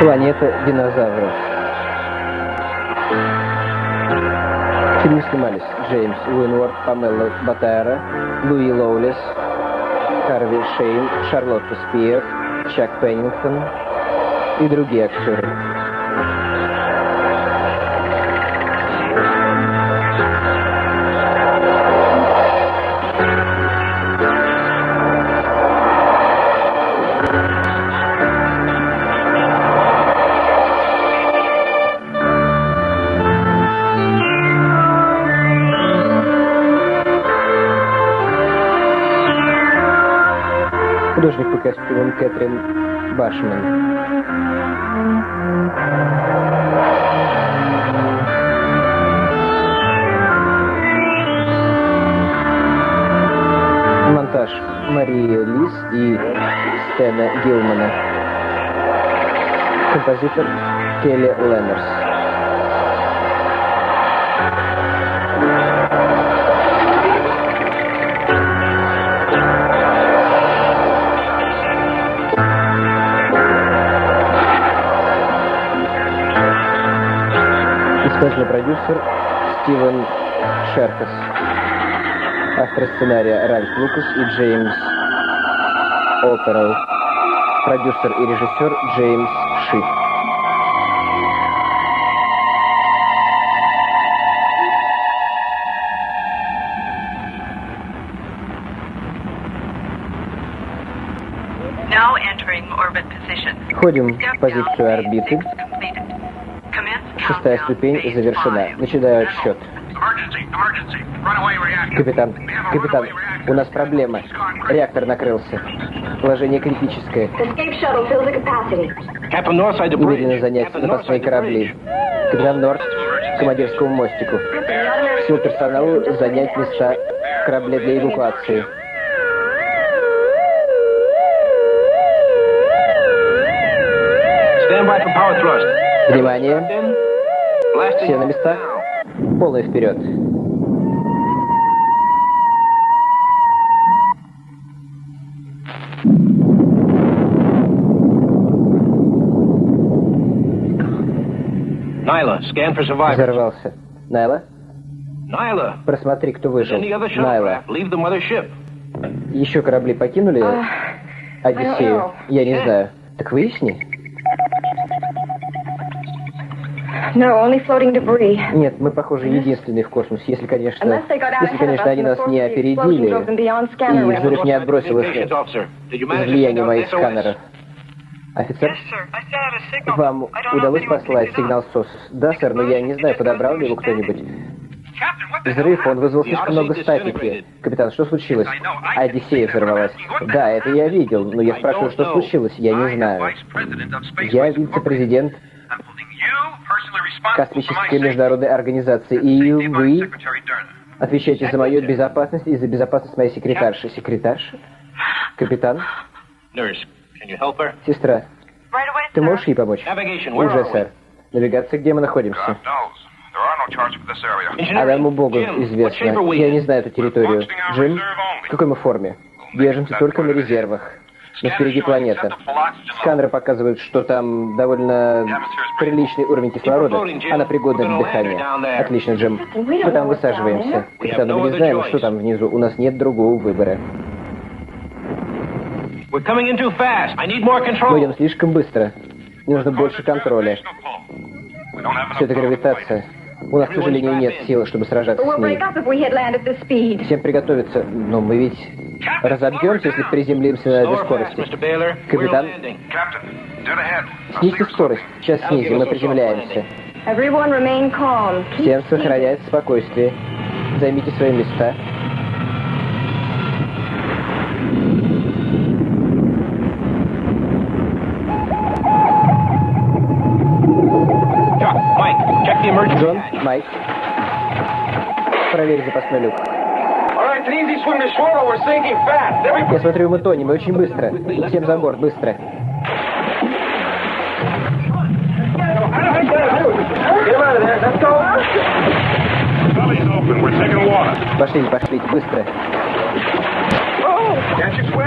Планета динозавров. В снимались Джеймс Уинворд, Памела Батайра, Луи Лоулес, Харви Шейн, Шарлотта Спиев, Чак Пеннингтон и другие актеры. Кэтрин Башман. Монтаж Мария Лис и Стэна Гилмана. Композитор Келли Леннерс. Исполнительный продюсер Стивен Шеркас. Автор сценария Ральф Лукас и Джеймс Оперл. Продюсер и режиссер Джеймс Ши. Now entering orbit position. Входим в позицию орбиты. Шестая ступень завершена. Начинаю отсчет. Капитан, капитан, у нас проблема. Реактор накрылся. Положение критическое. Немедленно занять запасные корабли. Капитан Норт к командирскому мостику. Всему персоналу занять места в корабле для эвакуации. Внимание. Все на местах. Полный вперед. Survivors. Взорвался. Найла, Nyla. просмотри, кто выжил. Найла, shuttlecraft leave the mothership. еще корабли покинули Одиссею? Я не знаю. Так выясни. No, only floating debris. Нет, мы, похоже, единственные в космосе, если, конечно, если, конечно, они нас не опередили, и взрыв не отбросил их out моих сканеров. Офицер, вам I don't know удалось послать сигнал СОС? Да, сэр, но я не знаю, подобрал ли его кто-нибудь. Взрыв, он вызвал слишком много статики. Капитан, что случилось? Одиссея взорвалась. Да, это я видел, но я спрашиваю, что случилось, я не знаю. Я вице-президент Космической международной организации, и вы отвечаете за мою безопасность и за безопасность моей секретарши. Секретарши? Капитан? Сестра, ты можешь ей помочь? Уже, сэр. Навигация, где мы находимся? Адаму Богу известно. Я не знаю эту территорию. Джим, в какой мы форме? Держимся только на резервах. Но впереди планета. Сканеры показывают, что там довольно приличный уровень кислорода. Она пригодна для дыхания. Отлично, Джим. Мы там высаживаемся. Капитан, мы не знаем, что там внизу. У нас нет другого выбора. Мы идем слишком быстро. Нужно больше контроля. Все это гравитация. У нас, к сожалению, нет сил, чтобы сражаться с ней. speed. Всем приготовиться. Но мы ведь разобьемся, если приземлимся на этой скорости. Капитан. Снизьте скорость. Сейчас снизим, мы приземляемся. Всем speed. сохранять спокойствие. Займите свои места. Я смотрю, мы тонем, и очень быстро. Всем за борт, быстро. Пошли, пошли, быстро. Can't you swim?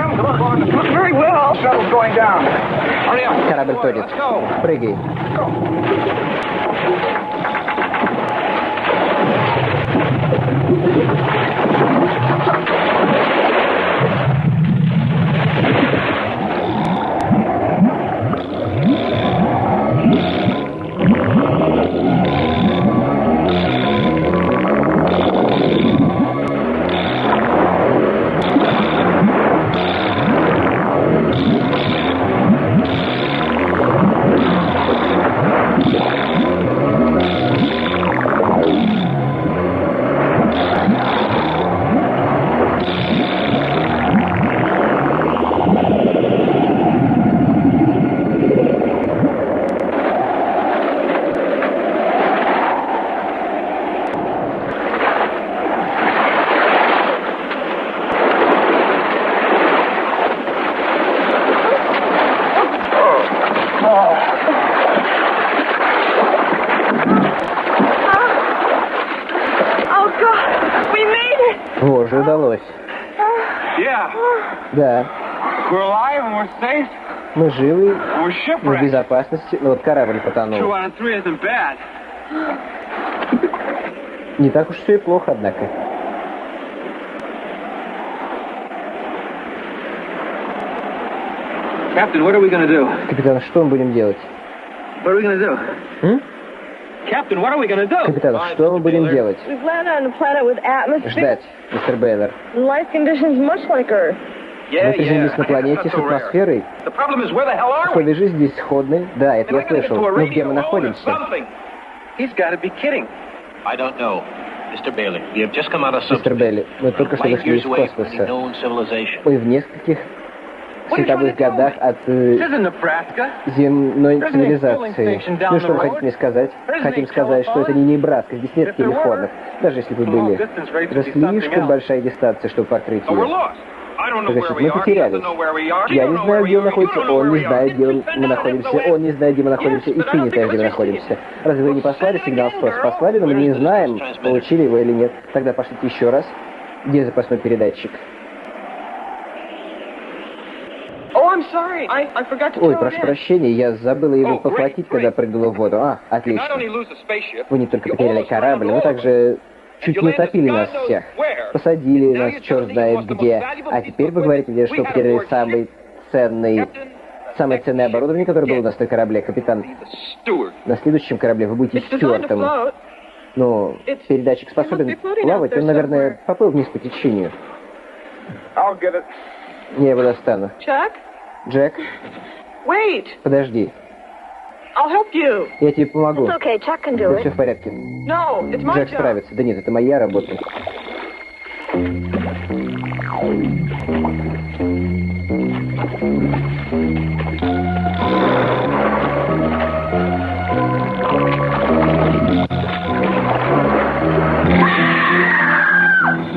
Мы живы, мы в безопасности. Ну вот корабль потонул. Не так уж все и плохо, однако. Captain, what are we gonna do? Капитан, что мы будем делать? М? Captain, what are we gonna do? Капитан, что мы будем делать? Ждать, мистер Бейлор. Мы приземлились на планете с атмосферой. Условия жизни здесь сходны. Да, это я слышал. a Ну где мы находимся? Мистер Белли, мы только что вышли из космоса. Мы в нескольких световых годах от э, земной цивилизации. Ну что вы хотите мне сказать? Хотим сказать, что это не Небраска, здесь нет телефонов. Даже если бы были. Это слишком большая дистанция, чтобы покрыть ее. Значит, мы потерялись. Я не знаю, где он находится, он не знает, где мы находимся, он не знает, где мы находимся, и ты не знаешь, где мы находимся. Разве вы не послали сигнал СОС? Послали, но мы не знаем, получили его или нет. Тогда пошлите еще раз. Где запасной передатчик? Oh, Ой, прошу прощения, я забыла его Oh, похватить, когда прыгнула в воду. А, отлично. Вы не только потеряли корабль, over. также чуть не утопили God нас всех. Посадили нас черт знает где. А теперь вы говорите мне, что потеряли самый ценный, самое ценное оборудование, которое было у нас на корабле, капитан. На следующем корабле вы будете стюартом. float. Ну, передатчик способен плавать, он, наверное, поплыл вниз по течению. It. Я его достану. Джек, Wait. подожди. I'll help you. Я тебе помогу. It's okay, Chuck can do it. все в порядке. No, it's my Джек справится. Да нет, это моя работа.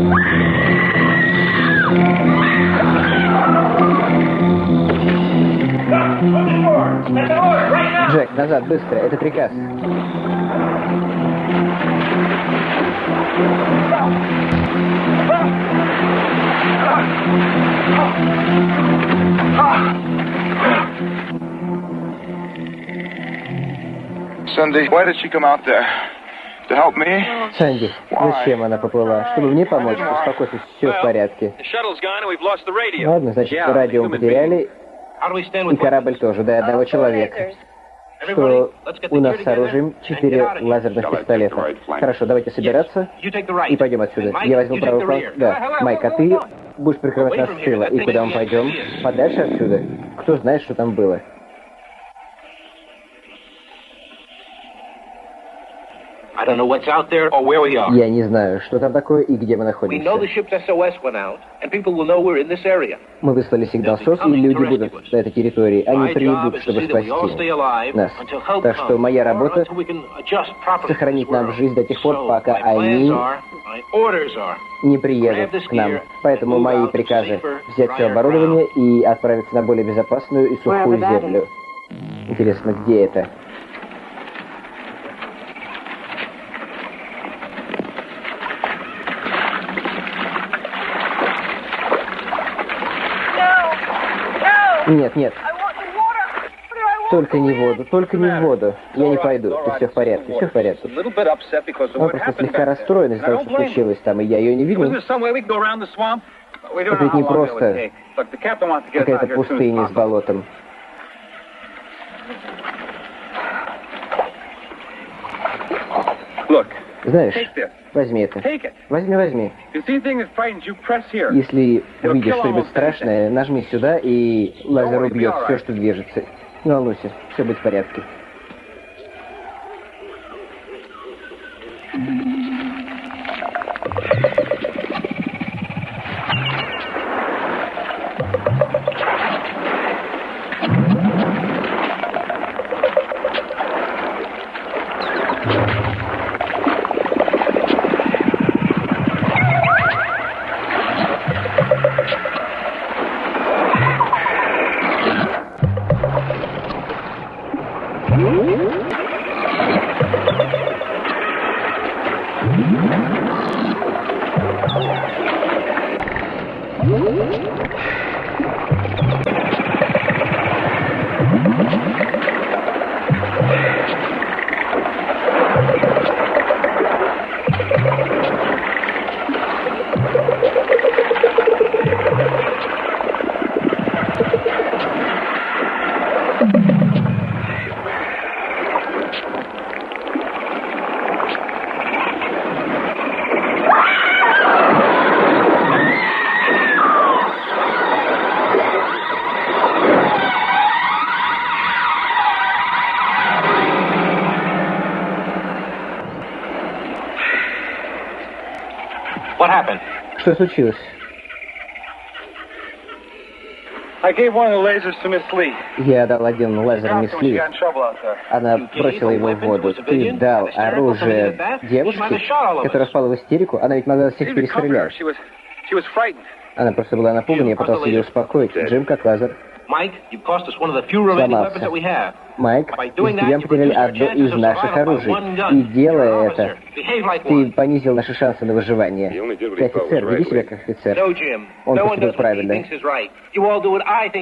Джек, назад, быстро. Это приказ. Cindy, why did she come out there? To help me? Санди, зачем она поплыла? Чтобы мне помочь? Успокойся, все в порядке. Ладно, значит, радио мы потеряли, и корабль тоже, до одного человека. Что у нас с оружием четыре лазерных пистолета. Хорошо, давайте собираться и пойдем отсюда. Я возьму правый the фланг. Да, Майк, а ты будешь прикрывать нас с тыла. И куда мы пойдем? Подальше отсюда? Кто знает, что там было? Я не знаю, что там такое и где мы We know the находимся. ship's SOS went out, and people will know we're in this area. Мы выслали сигнал СОС, и люди будут на этой территории. Они придут, to чтобы see that we all stay спасти alive нас. until help Так что comes, моя работа сохранить нам жизнь до тех пор, пока они не приедут к нам. Поэтому мои приказы взять все оборудование и отправиться на более безопасную и сухую землю. Интересно, где это? Нет, нет. Только не воду, только не воду. Я не пойду. Ты все в порядке, все в порядке. Он просто слегка расстроен из-за того, что случилось там, и я ее не видел. Это ведь не просто какая-то пустыня с болотом. Знаешь, возьми это. Возьми, возьми. Если увидишь что-нибудь страшное, нажми сюда, и лазер убьет все, что движется. Не волнуйся, все будет в порядке. Что случилось? Я дал один лазер мисс Ли. Она бросила его в воду. Ты дал оружие девушке, которая спала в истерику? Она ведь могла всех перестрелять. Она просто была напугана, я пытался ее успокоить. Джим, как лазер. Сломался. Майк, из тебя потеряли одно из наших оружий. И делая это, ты понизил наши шансы на выживание. Ты офицер, веди себя как офицер. Он поступил правильно.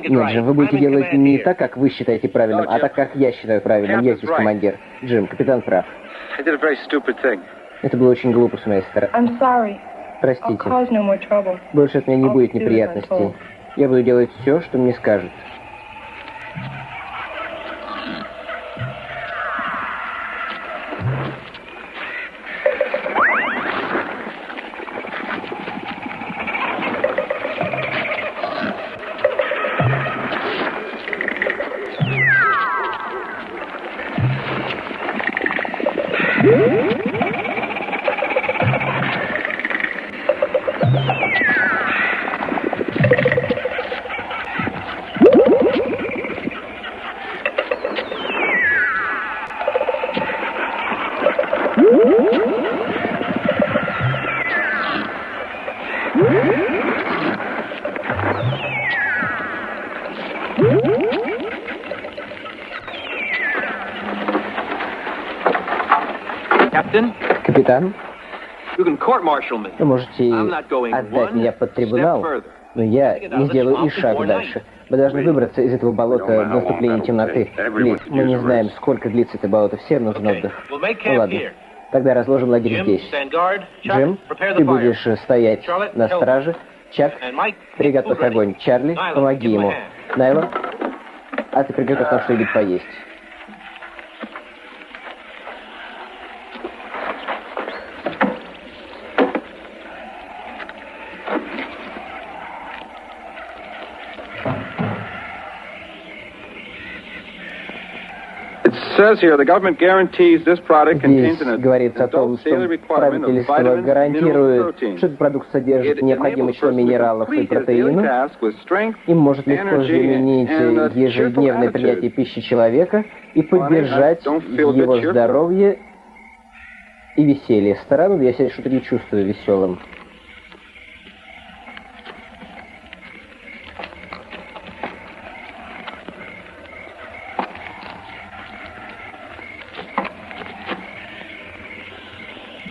Нет, Джим, вы будете делать не так, как вы считаете правильным, а так, как я считаю правильным. Я здесь командир. Джим, капитан прав. Это было очень глупо с моей стороны. Простите. Больше от меня не будет неприятностей. Я буду делать все, что мне скажут. Капитан, вы можете отдать меня под трибунал, но я не сделаю и шаг дальше. Мы должны выбраться из этого болота до наступления темноты. Ли, мы не знаем, сколько длится это болото. Всем нужен отдых. Ну ладно. Тогда разложим лагерь здесь. Джим, ты будешь стоять на страже. Чак, приготовь огонь. Чарли, помоги ему. Найло, а ты приготовь нам что-нибудь поесть. Здесь говорится о том, что правительство гарантирует, что этот продукт содержит необходимое число минералов и протеинов и может легко заменить ежедневное принятие пищи человека и поддержать его здоровье и веселье. Странно, я себя что-то не чувствую веселым.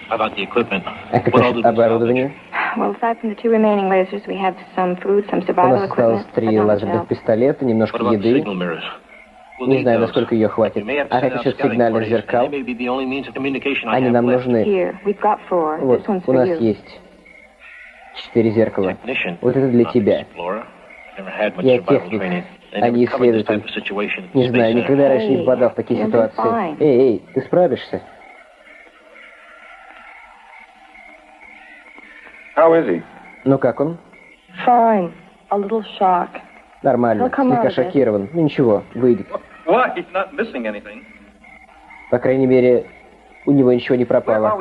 А как насчет оборудования? Well, aside from the two remaining lasers, we have some food, some У survival нас осталось equipment. три but not лазерных else. пистолета, немножко What about the еды. signal mirrors? We'll Не need знаю, those. насколько ее хватит. You may have to А как насчет scouting сигнальных parties, зеркал? and they may be the only means of communication I Они have нам left. нужны. Here, we've got four. Вот, This one's у for нас you. есть четыре зеркала. Technician, Вот это для not тебя. explorer. Never had much Я survival техник, training. They а never не covered this type исследователь. of situation at the Не Space знаю, никогда раньше не Эй, попадал в такие you'll be ситуации. fine. Эй, эй, ты справишься? How is he? Ну как он? Fine. A little shock. Нормально, He'll come out слегка шокирован. Ну ничего, выйдет. Why? He's not missing anything. По крайней мере, у него ничего не пропало.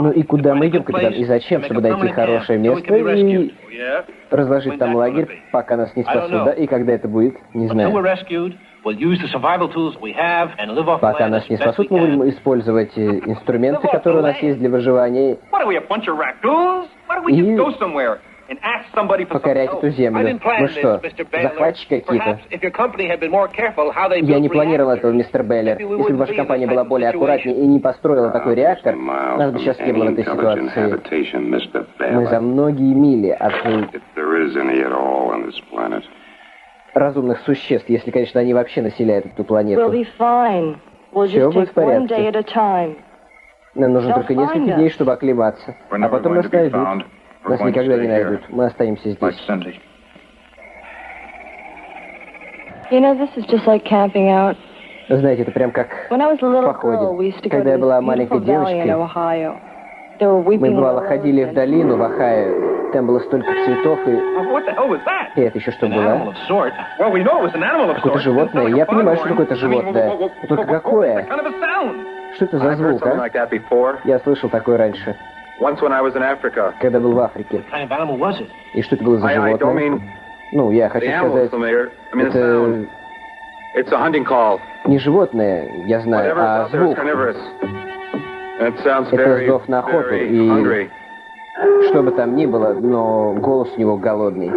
Ну и куда мы идем, капитан? И зачем? Чтобы найти хорошее место и разложить там лагерь, пока нас не спасут, да? И когда это будет, не знаю. Rescued, we'll use the survival tools we have and live off the Пока нас не спасут, мы будем использовать э, инструменты, которые у нас есть для выживания, What are we, a bunch of raccoons? Why don't we just И go somewhere and ask somebody for some покорять эту I землю. didn't plan Мы this, что, захватчики какие-то? Perhaps if your company had been more careful how they Я не планировал этого, мистер we Если бы ваша компания this была более аккуратнее и не построила такой реактор, нас бы сейчас не было в этой ситуации. Мы за многие мили от разумных существ, если, конечно, они вообще населяют эту планету. just будет в порядке. Нам нужно только несколько дней, чтобы оклематься. А потом нас найдут. Нас никогда не найдут. Мы останемся здесь. Знаете, это прям как походе. go Когда я была маленькой девочкой, мы бывало ходили в долину в Ohio. Там было столько цветов, и... Oh, what the hell was that? И это еще что было? of sort. Well, we know it was an animal of Какое-то животное. Я понимаю, что mean, животное. Но только какое? Что это за звук, а? Я слышал такое раньше, когда был в Африке. What kind of animal was it? И что это было за I, I don't животное? mean Ну, я хочу сказать, это sound. It's a hunting call. не животное, я знаю, Whatever а звук. Это зов на охоту, и-. Что бы там ни было, но голос у него голодный.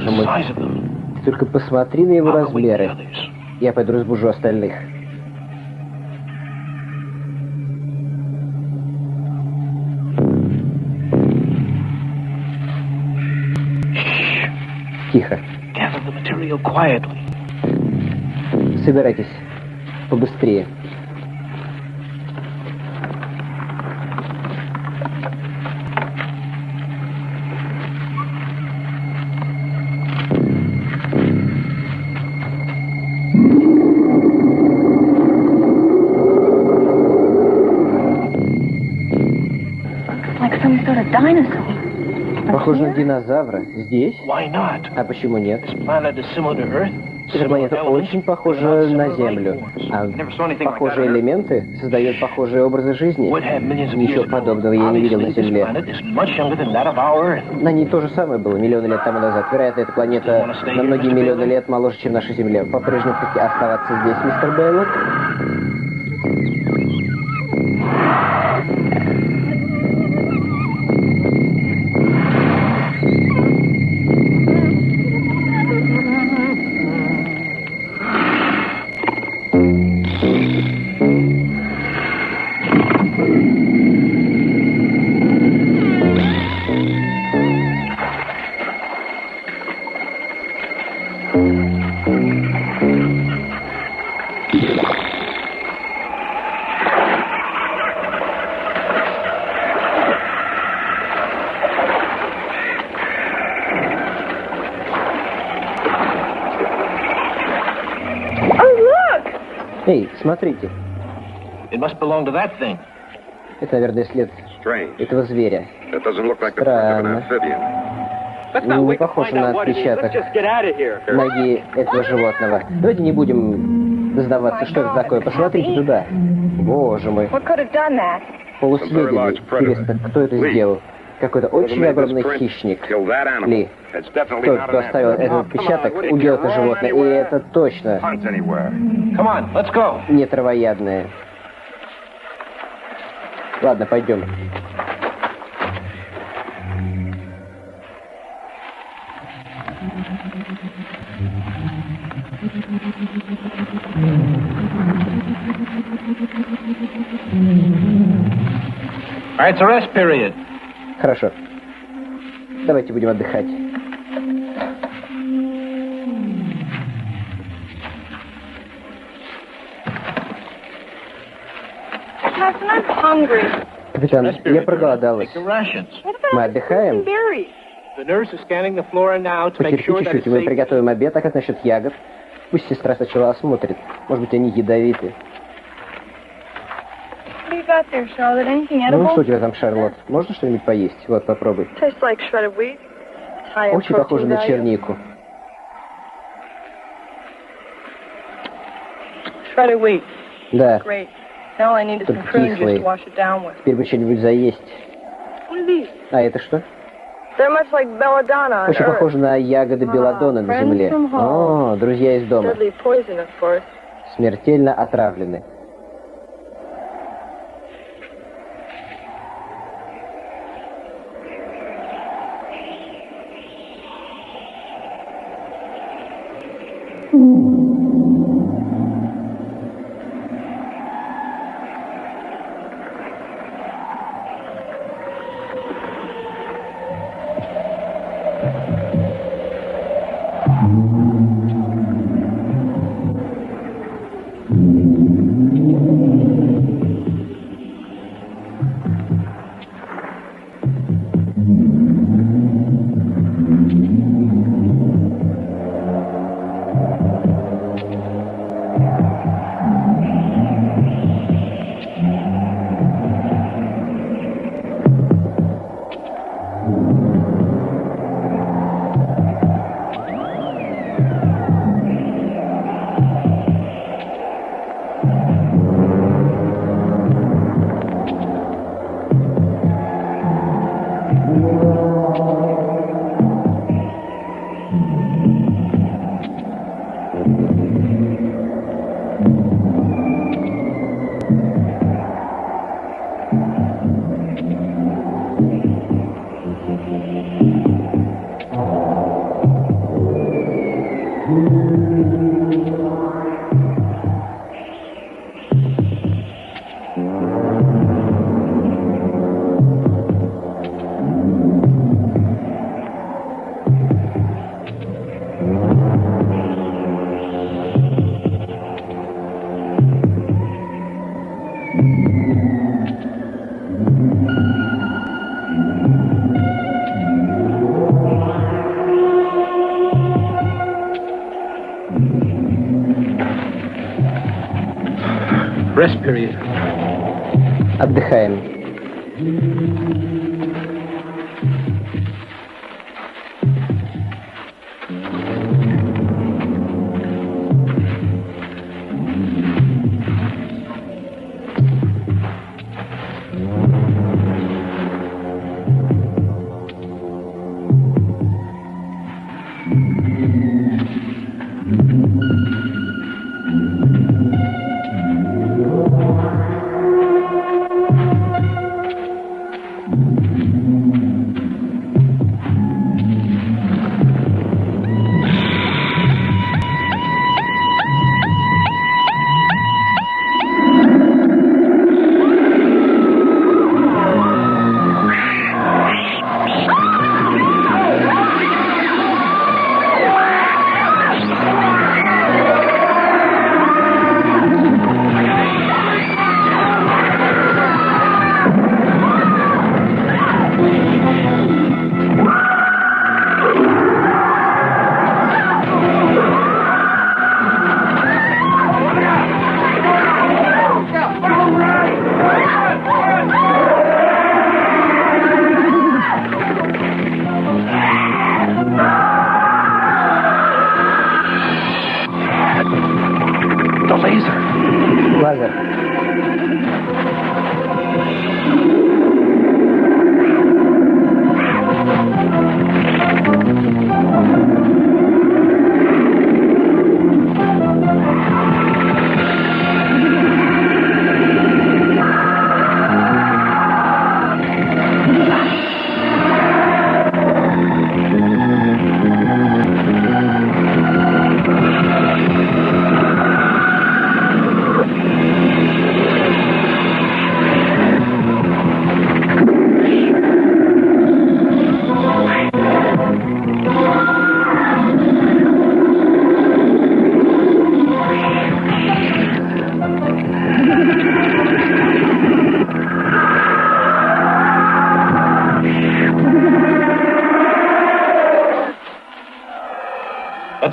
Боже мой, ты только посмотри на его размеры. Я пойду разбужу остальных. Тихо. Собирайтесь. Побыстрее. Похоже на динозавра. Здесь? Why not? А почему нет? This planet is similar to Earth. Эта планета очень похожа на Землю. А похожие элементы создают похожие образы жизни. Would have millions of Ничего подобного я не видел на Земле. planet is much younger than that of our Earth. На ней то же самое было миллионы лет тому назад. Вероятно, эта планета на многие миллионы лет моложе, чем наша Земля. По-прежнему хотите оставаться здесь, мистер Бейлор? Смотрите. It must belong to that thing. Это, наверное, след Strange. этого зверя. That doesn't look like the print of an Странно. Ну, не похоже find на отпечаток Let's just get out of here. ноги этого животного. Давайте не будем сдаваться, что это такое. Посмотрите туда. Боже мой. Полусъеденный. Интересно, кто это сделал? Какой-то очень огромный хищник. Ли. Тот, кто оставил этот отпечаток, убил это животное. И это точно не травоядное. Ладно, пойдем. All right, it's a rest period. Хорошо. Давайте будем отдыхать. Капитан, я проголодалась. Мы отдыхаем. Потерпи чуть-чуть, мы приготовим обед. А как насчет ягод? Пусть сестра сначала осмотрит. Может быть, они ядовиты. What do you got there, Ну, что у тебя там, Шарлотт? Можно что-нибудь поесть? Вот, попробуй. Tastes like shredded wheat. It's high in Очень похоже на чернику. Shredded wheat. Да, Только with. теперь бы что-нибудь заесть. А это что? Like Очень похоже на ягоды белладона на земле. О, друзья из дома. Poison. Смертельно отравлены.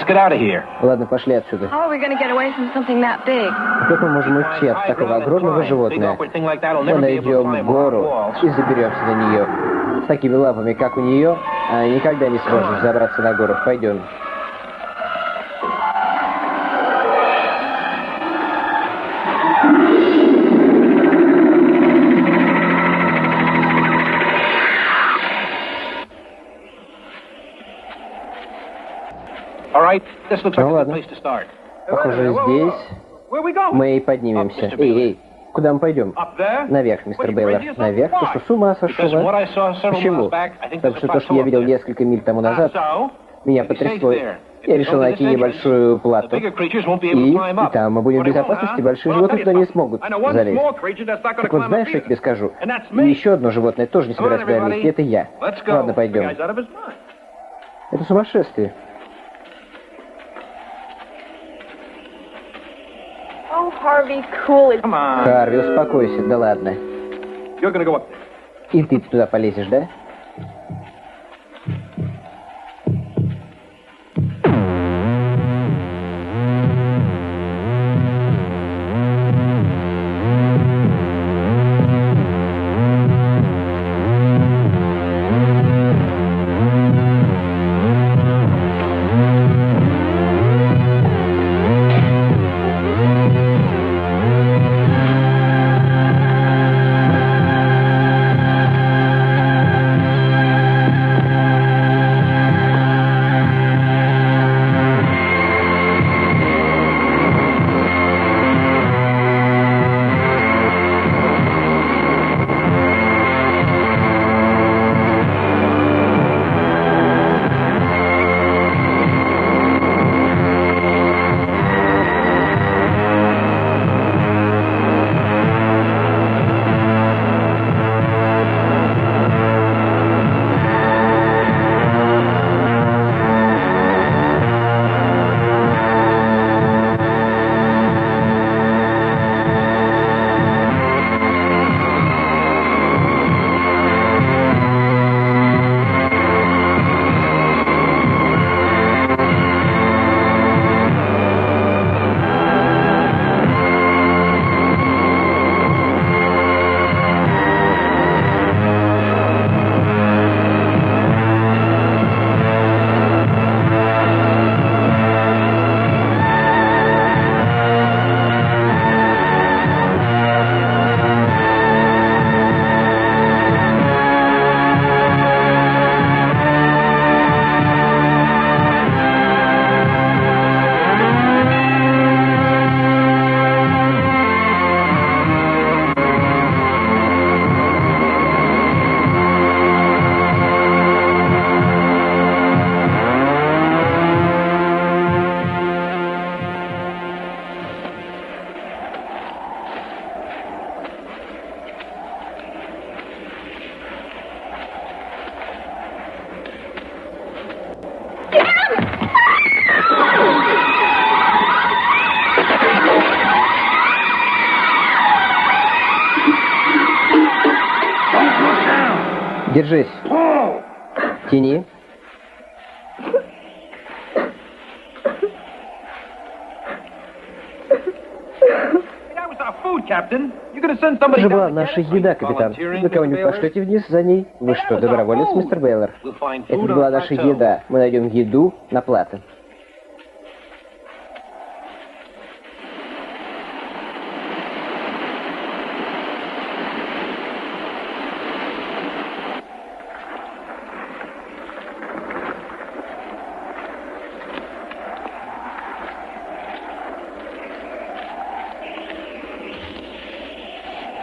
Get out of here. Ладно, пошли отсюда. How are we going to get away from something that big? Как мы можем уйти от такого огромного животного? Мы найдем гору и заберемся на нее. С такими лапами, как у нее, а, никогда не сможем забраться на гору. Пойдем. Ну ладно. Похоже, здесь мы и поднимемся. Эй, эй, куда мы пойдем? Наверх, мистер Бейлор. Наверх? Ты что, с ума сошел, а? Почему? Потому что то, что я видел несколько миль тому назад, So, меня потрясло. Я решил найти небольшую плату. И, и там мы будем в безопасности, большие животные туда не смогут залезть. Так вот, знаешь, что я тебе скажу? И еще одно животное тоже не собирается туда лезть, это я. Ладно, пойдем. Это сумасшествие. Oh, Harvey, cool it. Come on. Харви, успокойся, да ладно. You're gonna go up there. И ты туда полезешь, да? Же была наша еда, капитан. Вы кого-нибудь пошлете вниз за ней? Вы что, доброволец, мистер Бейлор? Это была наша еда. Мы найдем еду на плато.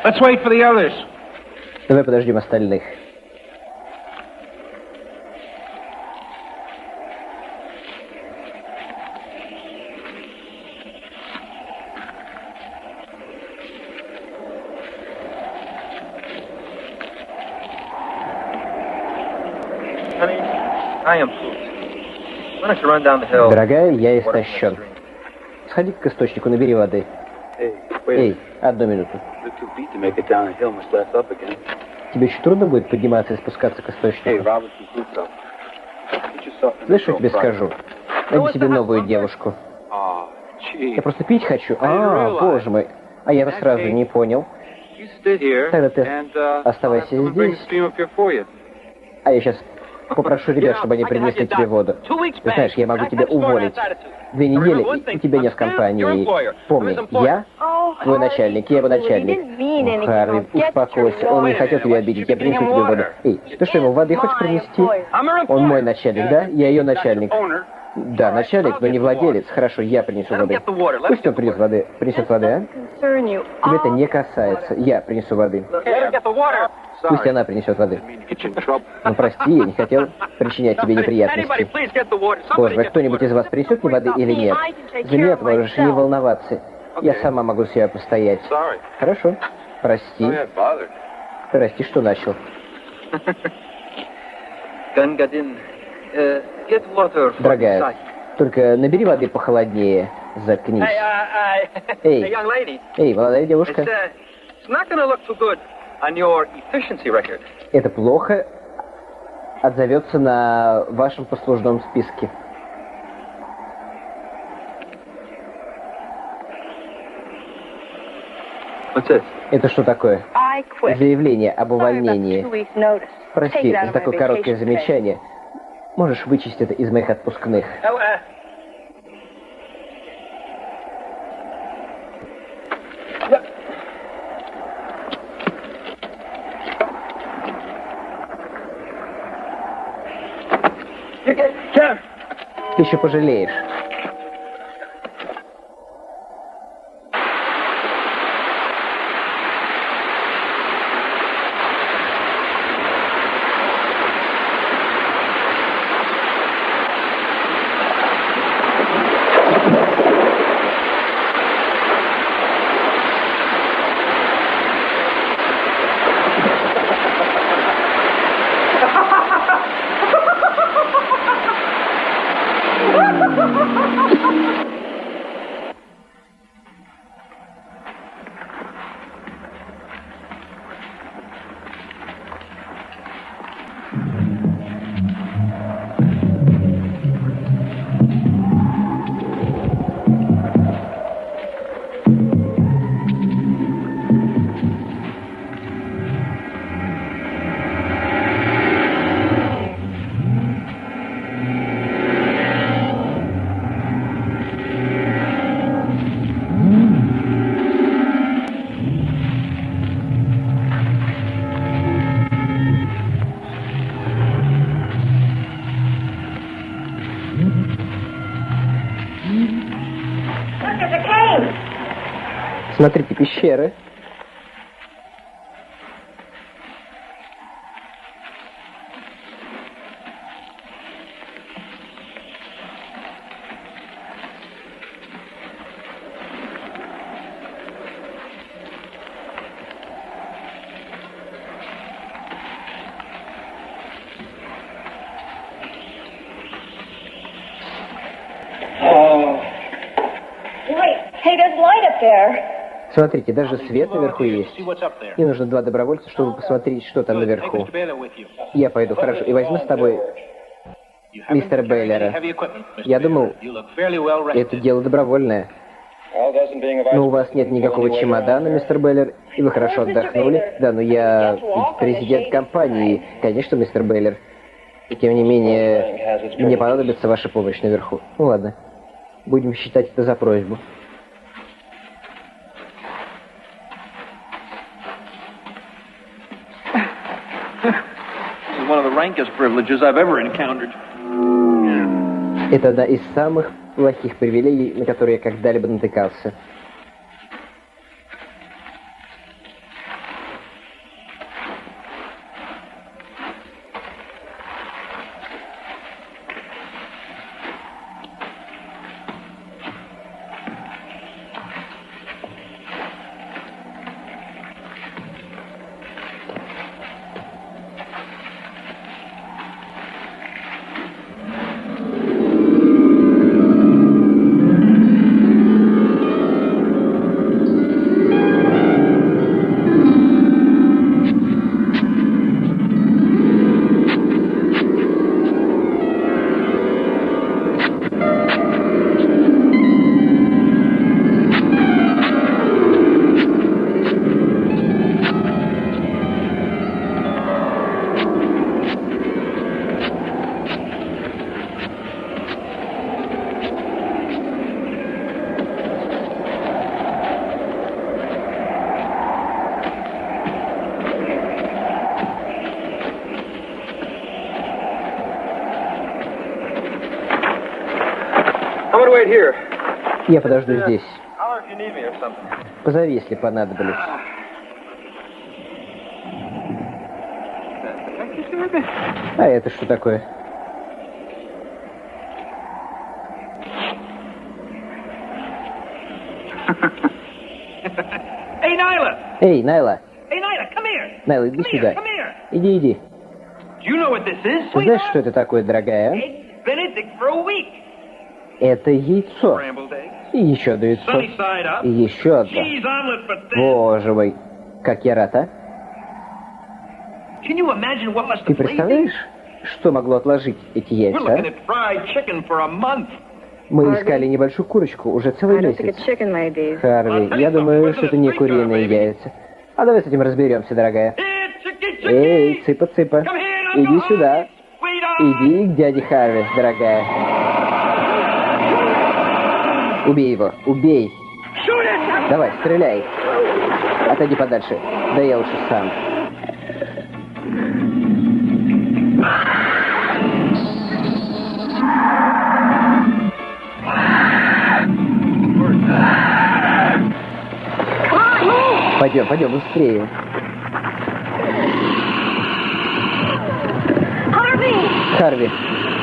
Let's wait for the others. Давай подождем остальных. Honey, I am food. Why don't you run down the hill? Дорогая, я истощен. Сходи к источнику, набери воды. Hey. Эй, одну минуту. Тебе еще трудно будет подниматься и спускаться к источнику? This я тебе скажу? Найди себе новую девушку. Я просто пить хочу. А, боже мой. А я-то сразу не понял. Тогда ты uh, оставайся здесь. А я сейчас попрошу ребят, чтобы они принесли тебе воду. Ты знаешь, я могу тебя уволить. Две недели, и у тебя нет в компании. Помни, я Oh, твой начальник, я его начальник. О, Харви, успокойся, он не хотел тебя обидеть, я принесу тебе воду. Эй, ты что, ему воды хочешь принести? Он мой начальник, да? Я ее начальник. Да, начальник, но не владелец. Хорошо, я принесу воды. Пусть он принесет воды. Принесет воды, а? Тебя это не касается. Я принесу воды. Пусть она принесет воды. Ну прости, я не хотел причинять тебе неприятности. Боже, мой, кто-нибудь из вас принесет мне воды или нет? За меня можешь не волноваться. Я сама могу себя постоять. Хорошо. Прости. Прости, что начал. For Дорогая, только набери воды похолоднее. Заткнись. Hey, young lady. Эй, молодая девушка, uh, это плохо отзовется на вашем послужном списке. What's this? Это что такое? I quit. Заявление об увольнении. Прости за такое короткое замечание. Можешь вычесть это из моих отпускных. Oh, uh, Ты еще пожалеешь. Смотрите, пещеры. Wait, hey, there's light up there. Смотрите, даже свет наверху есть. Мне нужно два добровольца, чтобы посмотреть, что там наверху. Я пойду, хорошо. И возьму с тобой Мистера Бейлера. Я думал, это дело добровольное. Но у вас нет никакого чемодана, мистер Бейлер, и вы хорошо отдохнули. Да, но я президент компании, конечно, мистер Бейлер. И тем не менее, мне понадобится ваша помощь наверху. Ну ладно, будем считать это за просьбу. This is one of the Это одна из самых плохих привилегий, на которые я когда-либо натыкался. Подожду здесь. Позови, если понадоблюсь. А это что такое? Эй, Найла! Come here! Найла, иди сюда. Иди, иди. Ты знаешь, что это такое, дорогая? Это яйцо. И еще одно яйцо. И еще одно. Боже мой, как я рад, а? Ты представляешь, что могло отложить эти яйца? а? Мы искали небольшую курочку уже целый месяц. Харви, я думаю, что это не куриные яйца. А давай с этим разберемся, дорогая. Эй, цыпа-цыпа. Иди сюда. Иди к дяде Харви, дорогая. Убей его, убей. Давай, стреляй. Отойди подальше. Да я лучше сам. Пойдем, пойдем, быстрее. Харви. Nyla.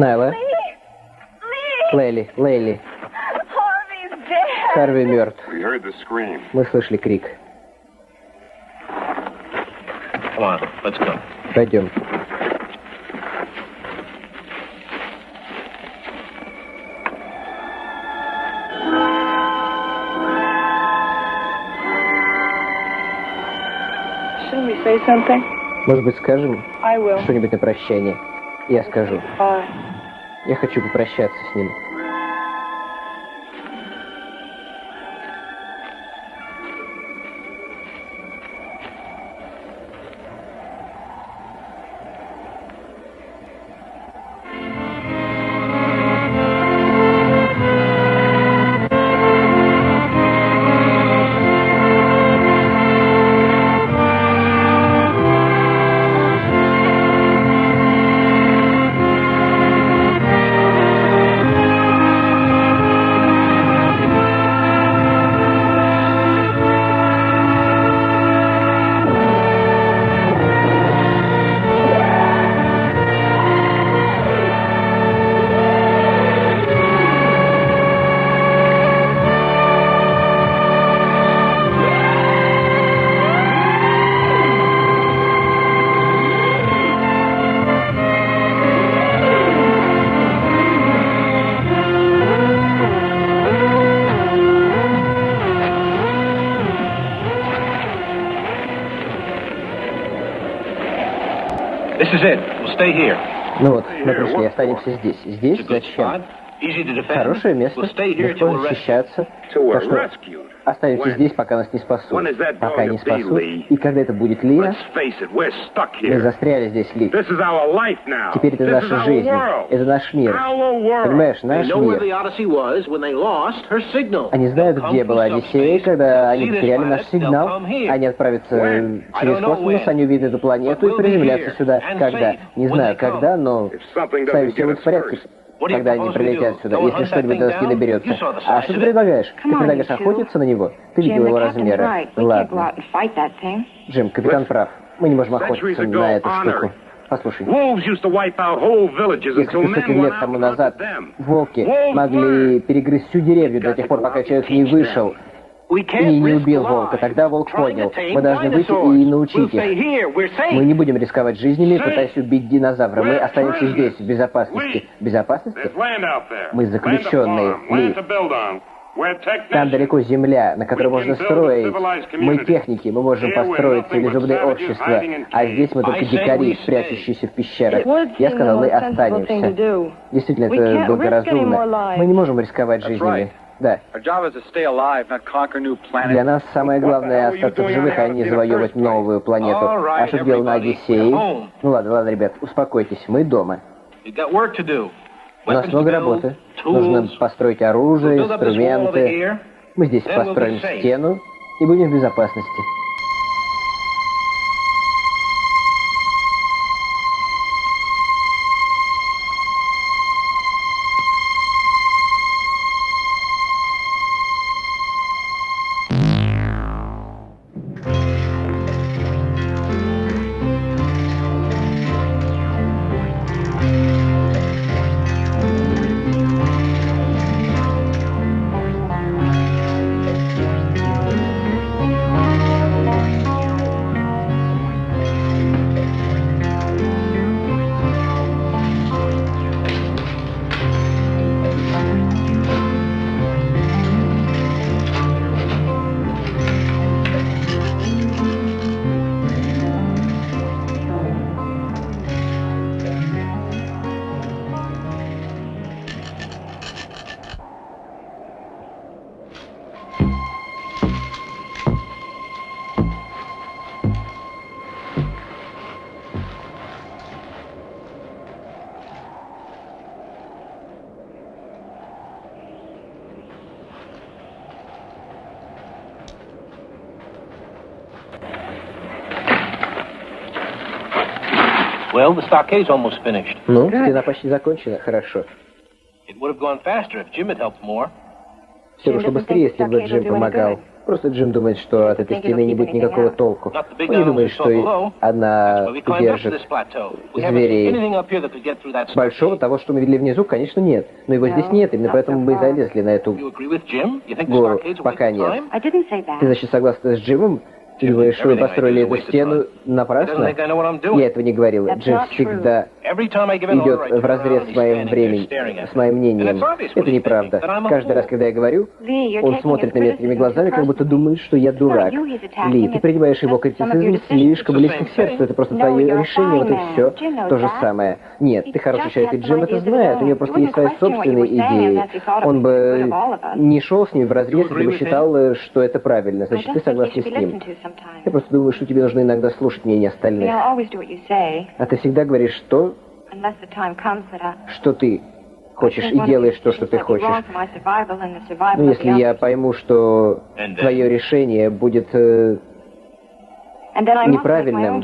Найла. Лейли, Лейли. Harvey's dead. Харви мертв. We heard the scream. Мы слышали крик. Come on, let's go. Пойдем. Shouldn't we say something? Может быть, скажем I will. что-нибудь на прощание? Я скажу. Я хочу попрощаться с ним. Ну вот, мы пришли, останемся здесь. Здесь зачем? Хорошее место, легко защищаться. Так что When? здесь, пока нас не спасут. Пока не спасут. И когда это будет, Лия, мы застряли здесь, Ли. Теперь это наша жизнь. Это наш мир. Понимаешь, наш мир. Они знают, где была Одиссея, когда они потеряли наш сигнал. Они отправятся через космос, они увидят эту планету и приземлятся сюда. Когда? Не знаю, когда, но If something с нами doesn't все в порядке, когда они прилетят сюда. Если что-нибудь thing до нас не down? доберется. А что ты предлагаешь? Ты предлагаешь охотиться на него? Ты видел его размеры. Ладно. Джим, капитан прав. Мы не можем охотиться на эту штуку. Послушай, несколько men сотен лет тому назад волки могли перегрызть всю деревню до тех пор, пока человек не вышел и не убил волка. Тогда волк понял. Мы должны выйти и научить их. Мы не будем рисковать жизнями, пытаясь убить динозавра. Мы останемся здесь, в безопасности. Безопасности? Мы заключенные, Ли. Там далеко земля, на которой можно строить. Мы техники, мы можем построить цивилизованное общество. А здесь мы только дикари, прячущиеся в пещерах. Я сказал, мы останемся. Действительно, это благоразумно. Мы не можем рисковать жизнями. Да. Для нас самое главное остаться в живых, а не завоевывать новую планету. А что делал на Одиссее? Ну ладно, ладно, ребят, успокойтесь, мы дома. У нас много работы. Нужно построить оружие, инструменты. Мы здесь построим стену и будем в безопасности. Well, the stockade's almost finished. Ну, стена почти закончена, хорошо. It would have gone faster if Jim had helped more. Все бы быстрее, если бы Джим помогал. Просто Джим думает, что от этой стены не будет никакого толку. Он не думает, что она держит зверей. Большого того, что мы видели внизу, конечно, нет. Но его здесь нет, именно поэтому мы и залезли на эту гору. Пока нет. Ты, значит, согласна с Джимом? Ты думаешь, что вы построили эту стену напрасно? Я этого не говорил. Джим всегда идет в разрез с моим временем, с моим мнением. Это неправда. Каждый раз, когда я говорю, он смотрит на меня такими глазами, как будто думает, что я дурак. Ли, ты принимаешь его критицизм слишком близко к сердцу. Это просто твое решение, вот и все. То же самое. Нет, ты хороший человек, и Джим это знает. У него просто есть свои собственные идеи. Он бы не шел с ними в разрез, если бы считал, что это правильно. Значит, ты согласен с ним. Я просто думаю, что тебе нужно иногда слушать мнение остальных. А ты всегда говоришь то, что ты хочешь, и делаешь то, что ты хочешь. Но если я пойму, что твое решение будет э, неправильным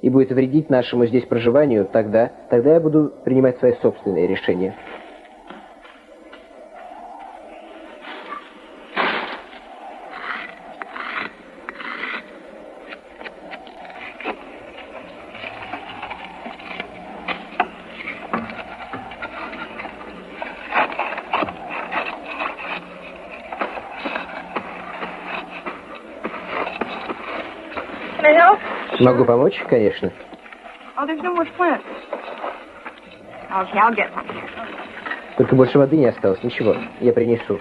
и будет вредить нашему здесь проживанию, тогда, тогда я буду принимать свои собственные решения. Могу помочь, конечно. Только больше воды не осталось. Ничего, я принесу.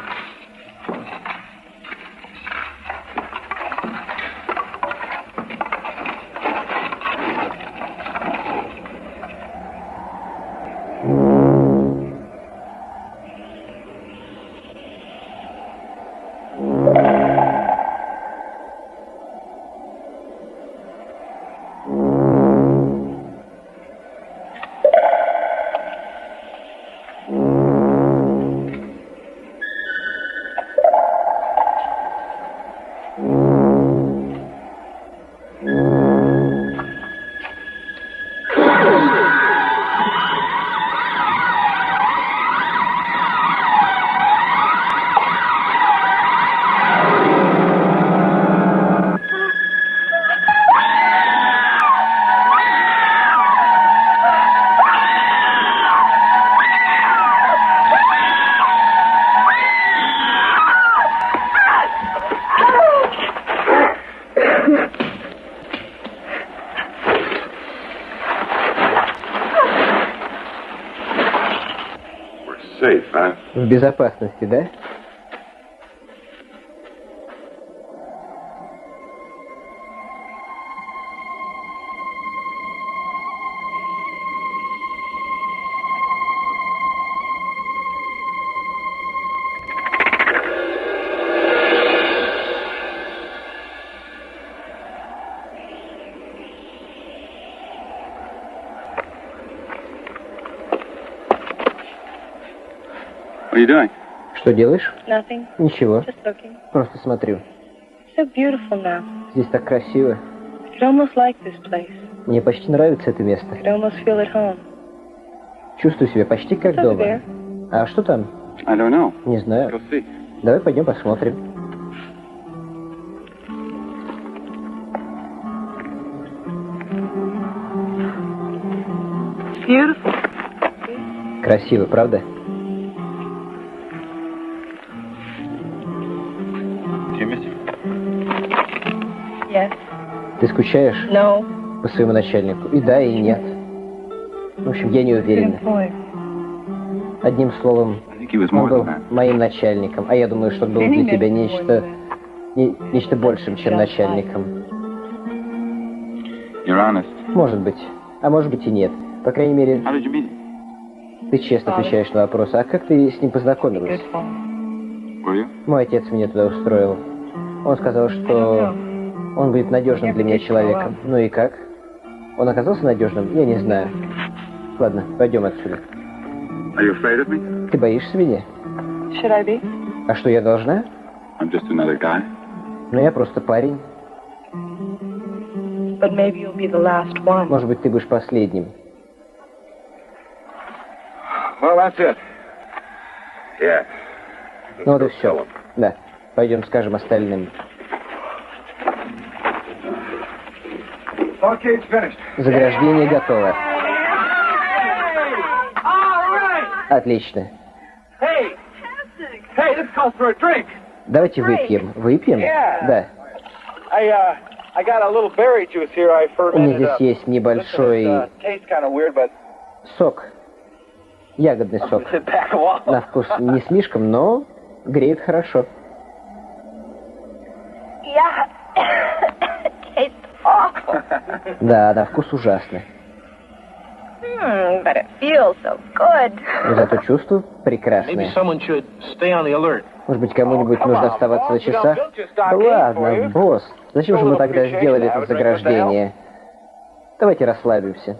Безопасности, да? Что делаешь? Nothing. Ничего. Just looking. Просто смотрю. So beautiful now. Здесь так красиво. Almost like this place. Мне почти нравится это место. I could almost feel at home. Чувствую себя почти как over дома. there? А что там? I don't know. Не знаю. Go see. Давай пойдем посмотрим. It's. Красиво, правда? Скучаешь No. по своему начальнику? И да, и нет. В общем, я не уверена. employer. Одним словом, он был моим начальником, а я думаю, что он был для тебя нечто, не- нечто большим, чем начальником. Может быть, а может быть и нет. По крайней мере, ты честно отвечаешь на вопросы. А как ты с ним познакомилась? Мой отец меня туда устроил. Он сказал, что он будет надежным для меня человеком. Ну и как? Он оказался надежным? Я не знаю. Ладно, пойдем отсюда. Ты боишься меня? А что, я должна? Ну, я просто парень. Может быть, ты будешь последним. Well, that's it. Yeah. Ну вот и все. Да. Пойдем скажем остальным. Barricade's finished. Заграждение готово. Отлично. Hey! Hey, this calls for a drink. Давайте выпьем. Выпьем? Yeah. Да. I, uh, I got a little berry juice here I У меня здесь есть небольшой uh, сок. Ягодный сок. На вкус не слишком, но греет хорошо. Да, на вкус ужасно. But it feels so good. Но зато чувство Maybe прекрасное. someone should stay on the alert. Может быть, кому-нибудь Oh, нужно on, оставаться на часах? Да ладно, босс. Зачем же мы тогда сделали это заграждение? Давайте расслабимся.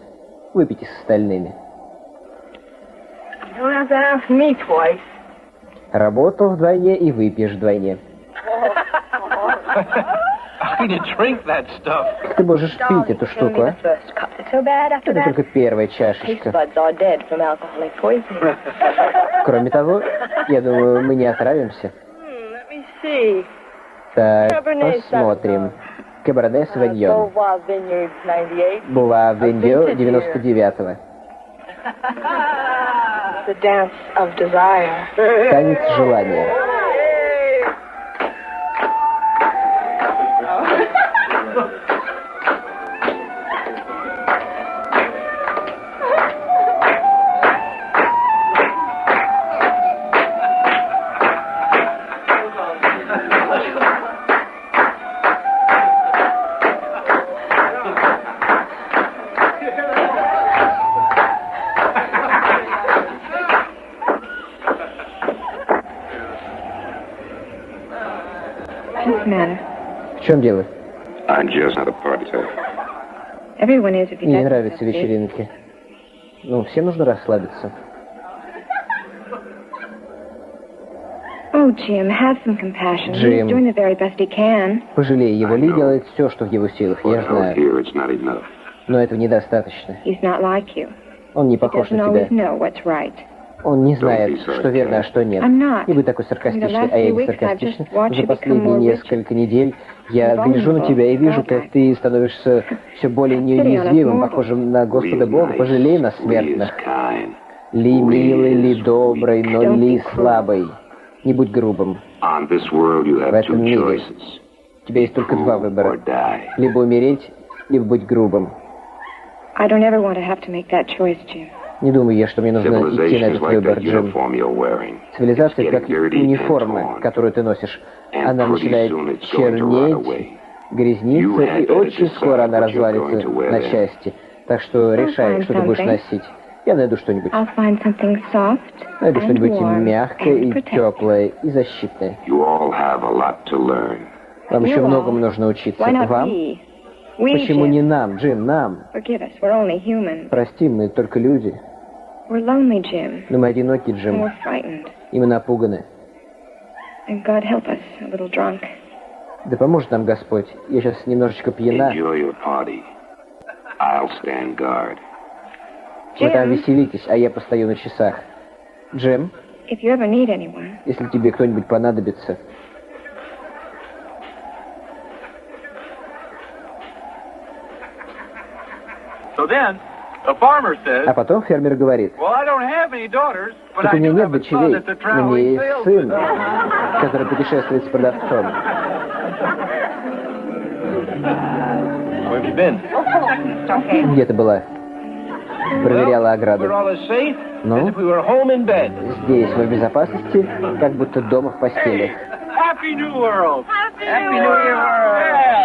Выпейте с остальными. You don't have to ask me twice. Работал вдвойне и выпьешь вдвойне. Ты можешь пить эту штуку, а? First cup. It's so bad after Это that. только первая чашечка. buds are dead from alcoholic poisoning. Кроме того, я думаю, мы не отравимся. Hmm, let me see. Так, Cabernet посмотрим. Савиньон. Beauvoir Vineyards 98. Була Вендио 99-го. The dance of desire. Танец желания. Мне не нравятся вечеринки. Ну, всем нужно расслабиться. Oh, Jim, have some compassion. Jim. He's doing the very best he can. Пожалей его, Ли делает все, что в его силах, я знаю. Но этого недостаточно. He's not like you. Он не похож на тебя. know what's right. Он не знает, что верно, а что нет. Не будь такой саркастичный, а я не саркастична. За последние несколько недель я гляжу на тебя и вижу, как ты становишься все более неуязвимым, похожим на Господа Бога. Пожалей нас, смертных. Ли милый, ли добрый, но ли слабый. Не будь грубым. В этом мире у тебя есть только два выбора. Либо умереть, либо быть грубым. Не думаю я, что мне нужно идти на этот выбор, Джим. Цивилизация как униформа, которую ты носишь. Она начинает чернеть, грязниться, и очень скоро она развалится на части. Так что решай, что ты будешь носить. Я найду что-нибудь. Найду что-нибудь мягкое и теплое, и защитное. Вам еще многому нужно учиться. Вам? Почему не нам, Джим, нам? Прости, мы только люди. Но мы одиноки, Джим. И мы напуганы. Да поможет нам Господь. Я сейчас немножечко пьяна. Вы там веселитесь, а я постою на часах. Джим, если тебе кто-нибудь понадобится, А потом фермер говорит, так у меня нет дочерей, но у меня есть сын, который путешествует с продавцом. Где ты была? Проверяла ограду. Ну? Здесь мы в безопасности, как будто дома в постели.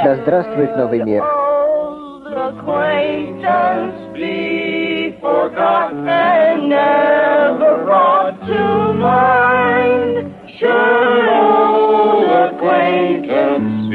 Да здравствует новый мир. Acquaintance be forgot and never brought to mind. Should old acquaintance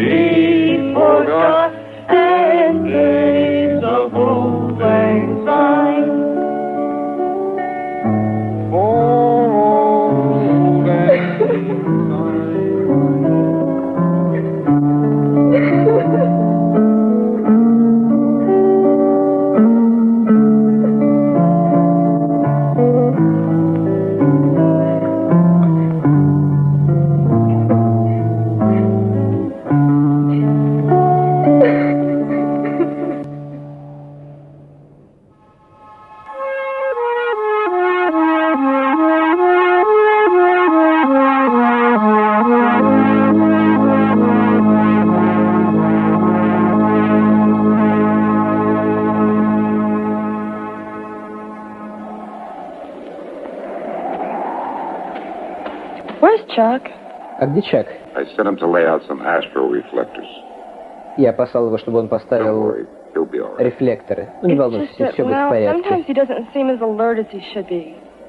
astro reflectors. Я послал его, чтобы он поставил рефлекторы. Ну, не волнуйся, все будет в порядке.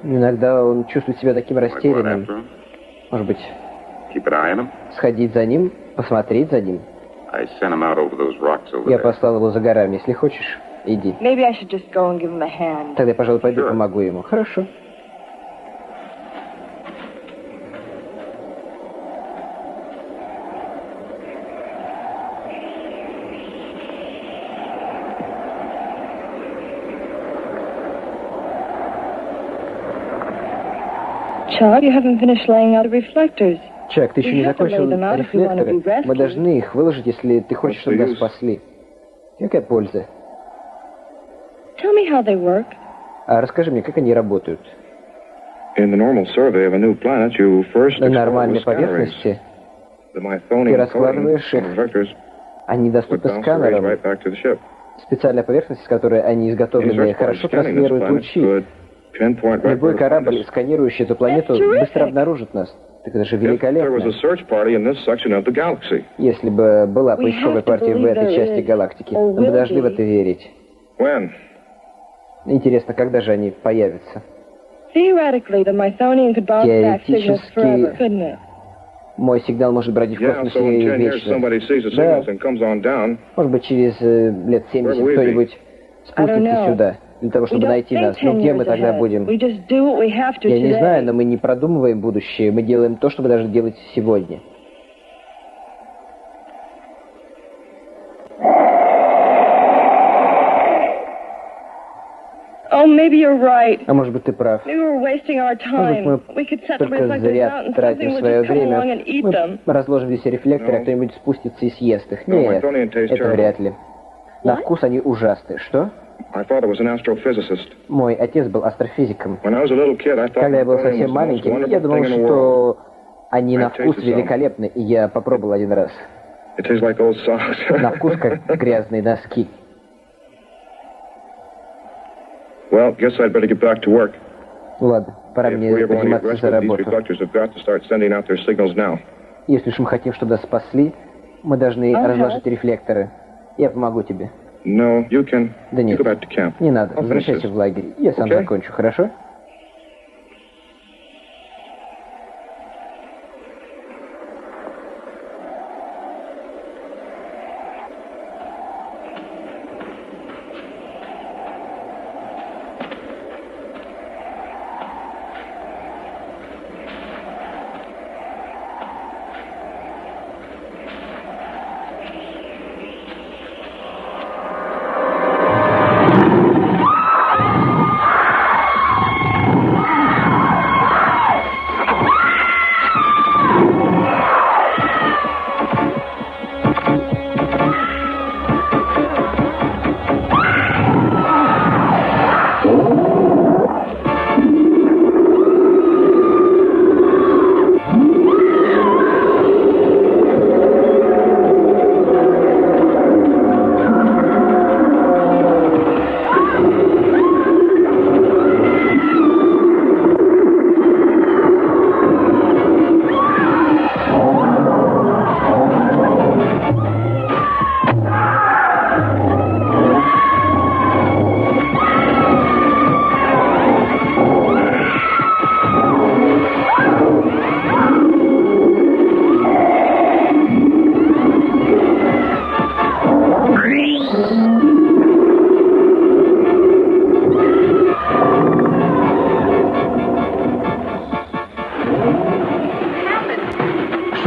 Иногда он чувствует себя таким растерянным. Может быть, сходить за ним, посмотреть за ним. Я послал его за горами. Если хочешь, иди. Тогда я, пожалуй, пойду помогу ему. Хорошо. Chuck, you haven't finished laying out the reflectors. Чак, ты еще не закончил рефлекторы. Мы должны их выложить, если ты хочешь, чтобы нас спасли. Какая польза? Tell me how they work. А расскажи мне, как они работают? На нормальной поверхности ты раскладываешь их. Они доступны сканером. Специальная поверхность, с которой они изготовлены, хорошо трансформирует лучи. Любой корабль, сканирующий эту планету, быстро обнаружит нас. Так это же великолепно. Если бы была поисковая партия в этой части галактики, мы должны в это верить. Интересно, когда же они появятся? Теоретически, мой сигнал может бродить в космосе вечно. Да. Может быть, через э, лет 70 кто-нибудь спустится сюда для того, чтобы найти нас. Ну где мы тогда будем? Я не знаю, но мы не продумываем будущее. Мы делаем то, что мы должны делать сегодня. Oh. А может быть, ты прав. Может быть, мы только зря тратим свое время. Мы разложим здесь рефлекторы, а кто-нибудь спустится и съест их. Нет, это вряд ли. На вкус они ужасные. Что? Мой отец был астрофизиком. Когда я был совсем маленьким, я думал, что они на вкус великолепны, и я попробовал один раз. На вкус, как грязные носки. Well, guess I'd better get back to work. Ладно, пора мне заниматься за работу. reflectors have got to start sending out their signals now. Если уж мы хотим, чтобы нас спасли, мы должны разложить рефлекторы. Я помогу тебе. No, you can. Да нет, не надо. Возвращайся в лагерь. Я сам Okay? закончу, хорошо?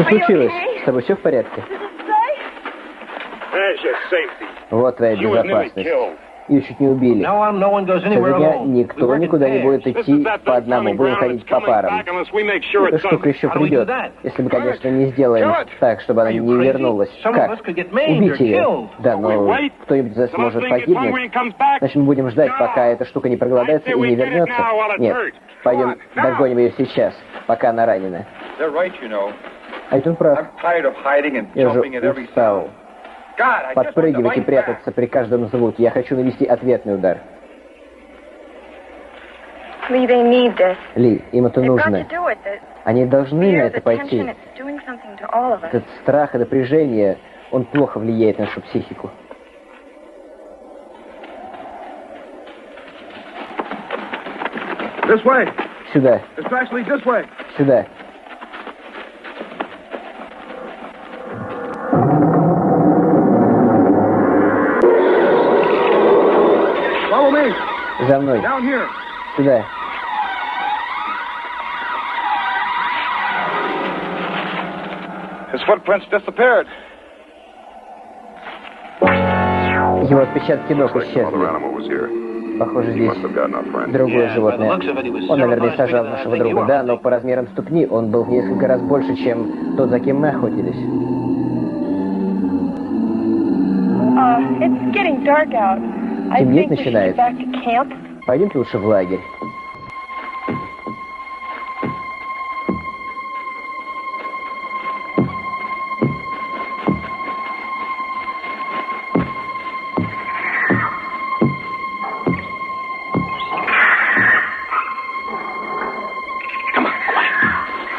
Случилось? С тобой все в порядке? Вот твоя безопасность. Ее чуть не убили. Now on, no one goes Со anywhere дня никто никуда не будет идти по одному. Будем ходить по парам. Эта штука еще придет, если мы, конечно, не сделаем так, чтобы она не вернулась. Как? Убить ее? Да, но кто-нибудь из нас может погибнуть. Значит, мы будем ждать, пока эта штука не проголодается и не вернется. Нет, пойдем догоним ее сейчас, пока она ранена. А он прав. I'm tired of hiding and Я же jumping at every устал подпрыгивать и прятаться при каждом звуке. Я хочу нанести ответный удар. Ли, им это нужно. Они должны на это пойти. Этот страх и напряжение, он плохо влияет на нашу психику. Сюда, сюда. За мной, Down here. сюда. His footprints disappeared. Его отпечатки ног исчезли. animal was here. Похоже, He здесь другое животное. looks of it, he was Он, наверное, сажал нашего друга, да, но по размерам ступни он был в несколько раз больше, чем тот, за кем мы охотились. Uh, it's getting dark out. Темнеть начинает. Пойдемте лучше в лагерь.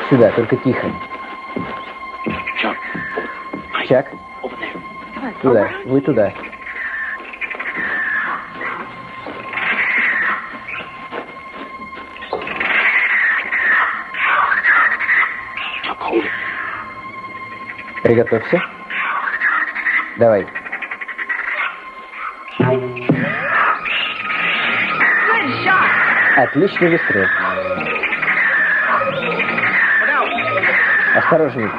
Сюда, только тихо. Чак, туда, вы туда. Приготовься. Давай. Отличный выстрел. Осторожней.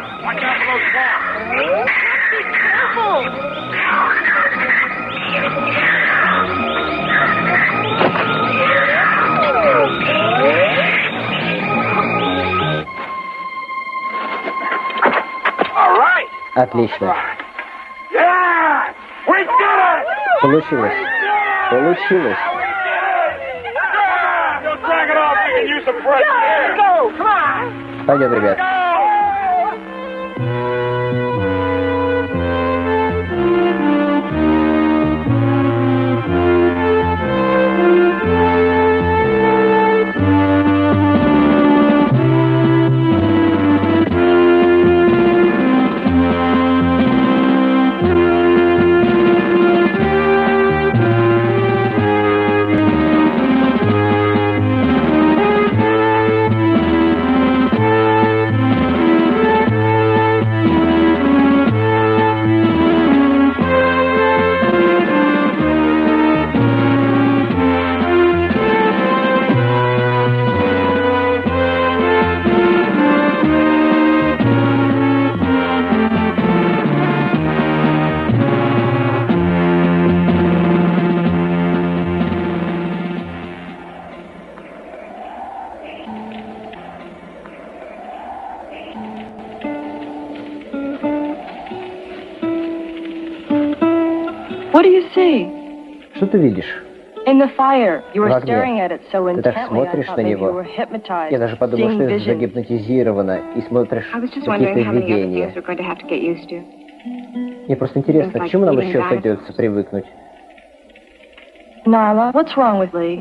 Отлично. Получилось. Получилось. Пойдем, ребят. В огне. Ты так смотришь на него. Я даже подумал, что ты загипнотизирована и смотришь какие-то видения. Мне просто интересно, к чему нам еще придется привыкнуть?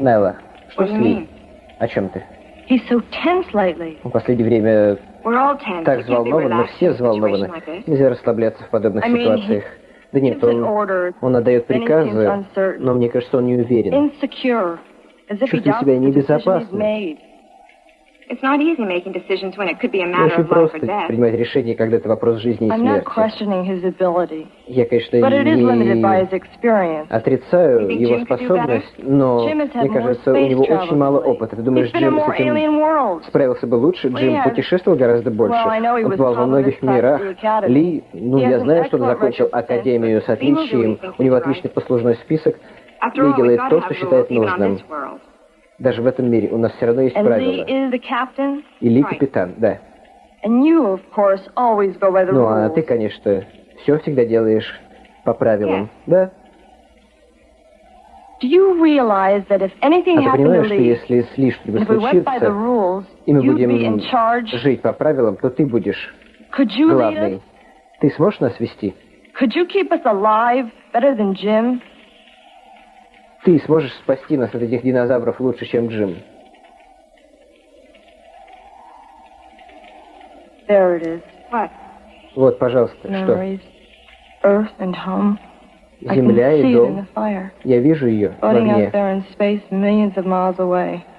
Найла, что с Ли? О чем ты? В последнее время так взволнован, мы все взволнованы. Нельзя расслабляться в подобных ситуациях. Да нет, он, он отдает приказы, но мне кажется, он не уверен. Чувствует себя небезопасно. Очень of life or просто принимать решения, когда это вопрос жизни и I'm not смерти. questioning his ability, Я, конечно, не отрицаю его способность, но мне кажется, у него очень мало опыта. Ты думаешь, Джим с этим справился бы лучше? Джим путешествовал гораздо больше. Он бывал во многих мирах. Ли, ну, я знаю, что он закончил академию с отличием. У него отличный послужной список. Ли делает то, что считает нужным. Даже в этом мире у нас все равно есть And Lee правила. is the captain, И Ли Right. капитан, да. and you, of course, always go by the Ну, а ты, конечно, все всегда делаешь по правилам. Да. Do you realize that if anything А ты понимаешь, что если с Ли and что-нибудь if we went by the случится, rules, и мы будем жить по правилам, то ты будешь главный. Ты сможешь нас вести? Could you keep us alive better than Jim? Ты сможешь спасти нас от этих динозавров лучше, чем Джим. There it is. What? Вот, пожалуйста, что? Earth and home. Земля и дом. Я вижу ее в огне.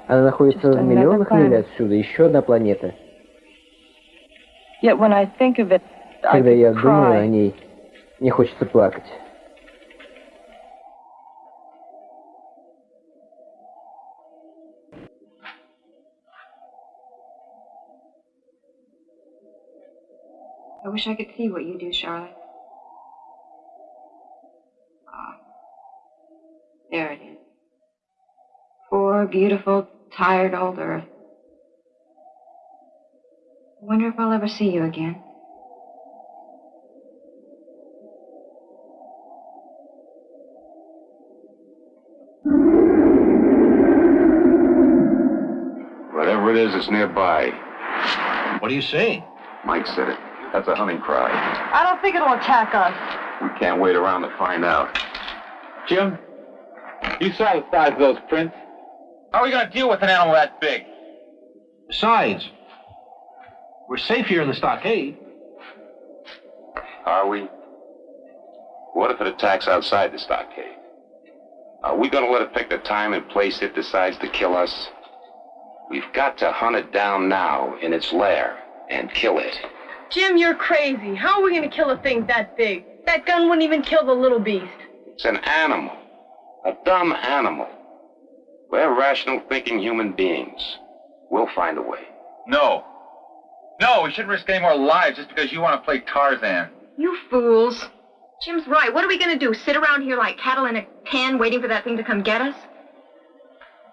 Она находится в миллионах миль отсюда, еще одна планета. Когда я думаю о ней, мне хочется плакать. I wish I could see what you do, Charlotte. Ah. There it is. Poor, beautiful, tired old Earth. I wonder if I'll ever see you again. Whatever it is, it's nearby. What are you saying? Mike said it. That's a hunting cry. I don't think it'll attack us. We can't wait around to find out. Jim, you saw the size of those prints. How are we going to deal with an animal that big? Besides, we're safe here in the stockade. Are we? What if it attacks outside the stockade? Are we going to let it pick the time and place it decides to kill us? We've got to hunt it down now in its lair and kill it. Jim, you're crazy. How are we going to kill a thing that big? That gun wouldn't even kill the little beast. It's an animal. A dumb animal. We're rational thinking human beings. We'll find a way. No. No, we shouldn't risk any more lives just because you want to play Tarzan. You fools. Jim's right. What are we going to do? Sit around here like cattle in a pen waiting for that thing to come get us?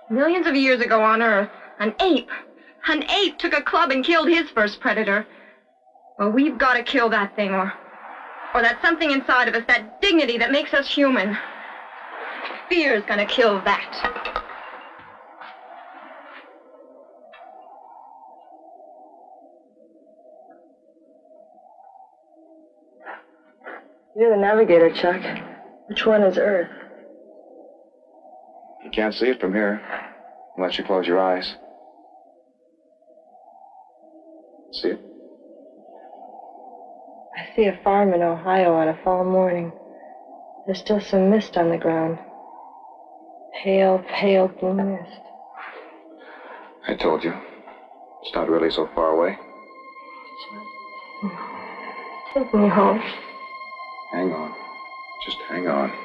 Millions of years ago on Earth, an ape, an ape took a club and killed his first predator. Well, we've got to kill that thing, or, or that something inside of us, that dignity that makes us human. Fear's gonna kill that. You're the navigator, Chuck. Which one is Earth? You can't see it from here, unless you close your eyes. See it? I see a farm in Ohio on a fall morning. There's still some mist on the ground. Pale, pale blue mist. I told you. It's not really so far away. Take me home. Hang on. Just hang on.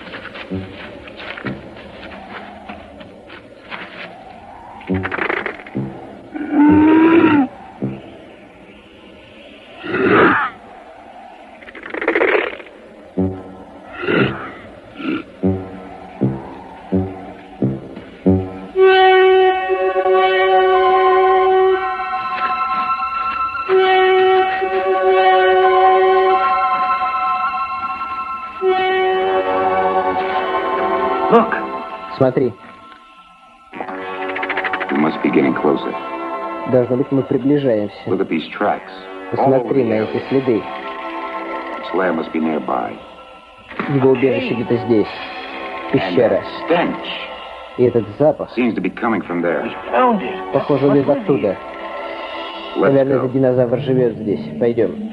должно быть, мы приближаемся. Look at these tracks. All over Посмотри на эти следы. Его убежище где-то здесь. Пещера. И этот запах, похоже, он из оттуда. Наверное, этот динозавр живет здесь. Пойдем.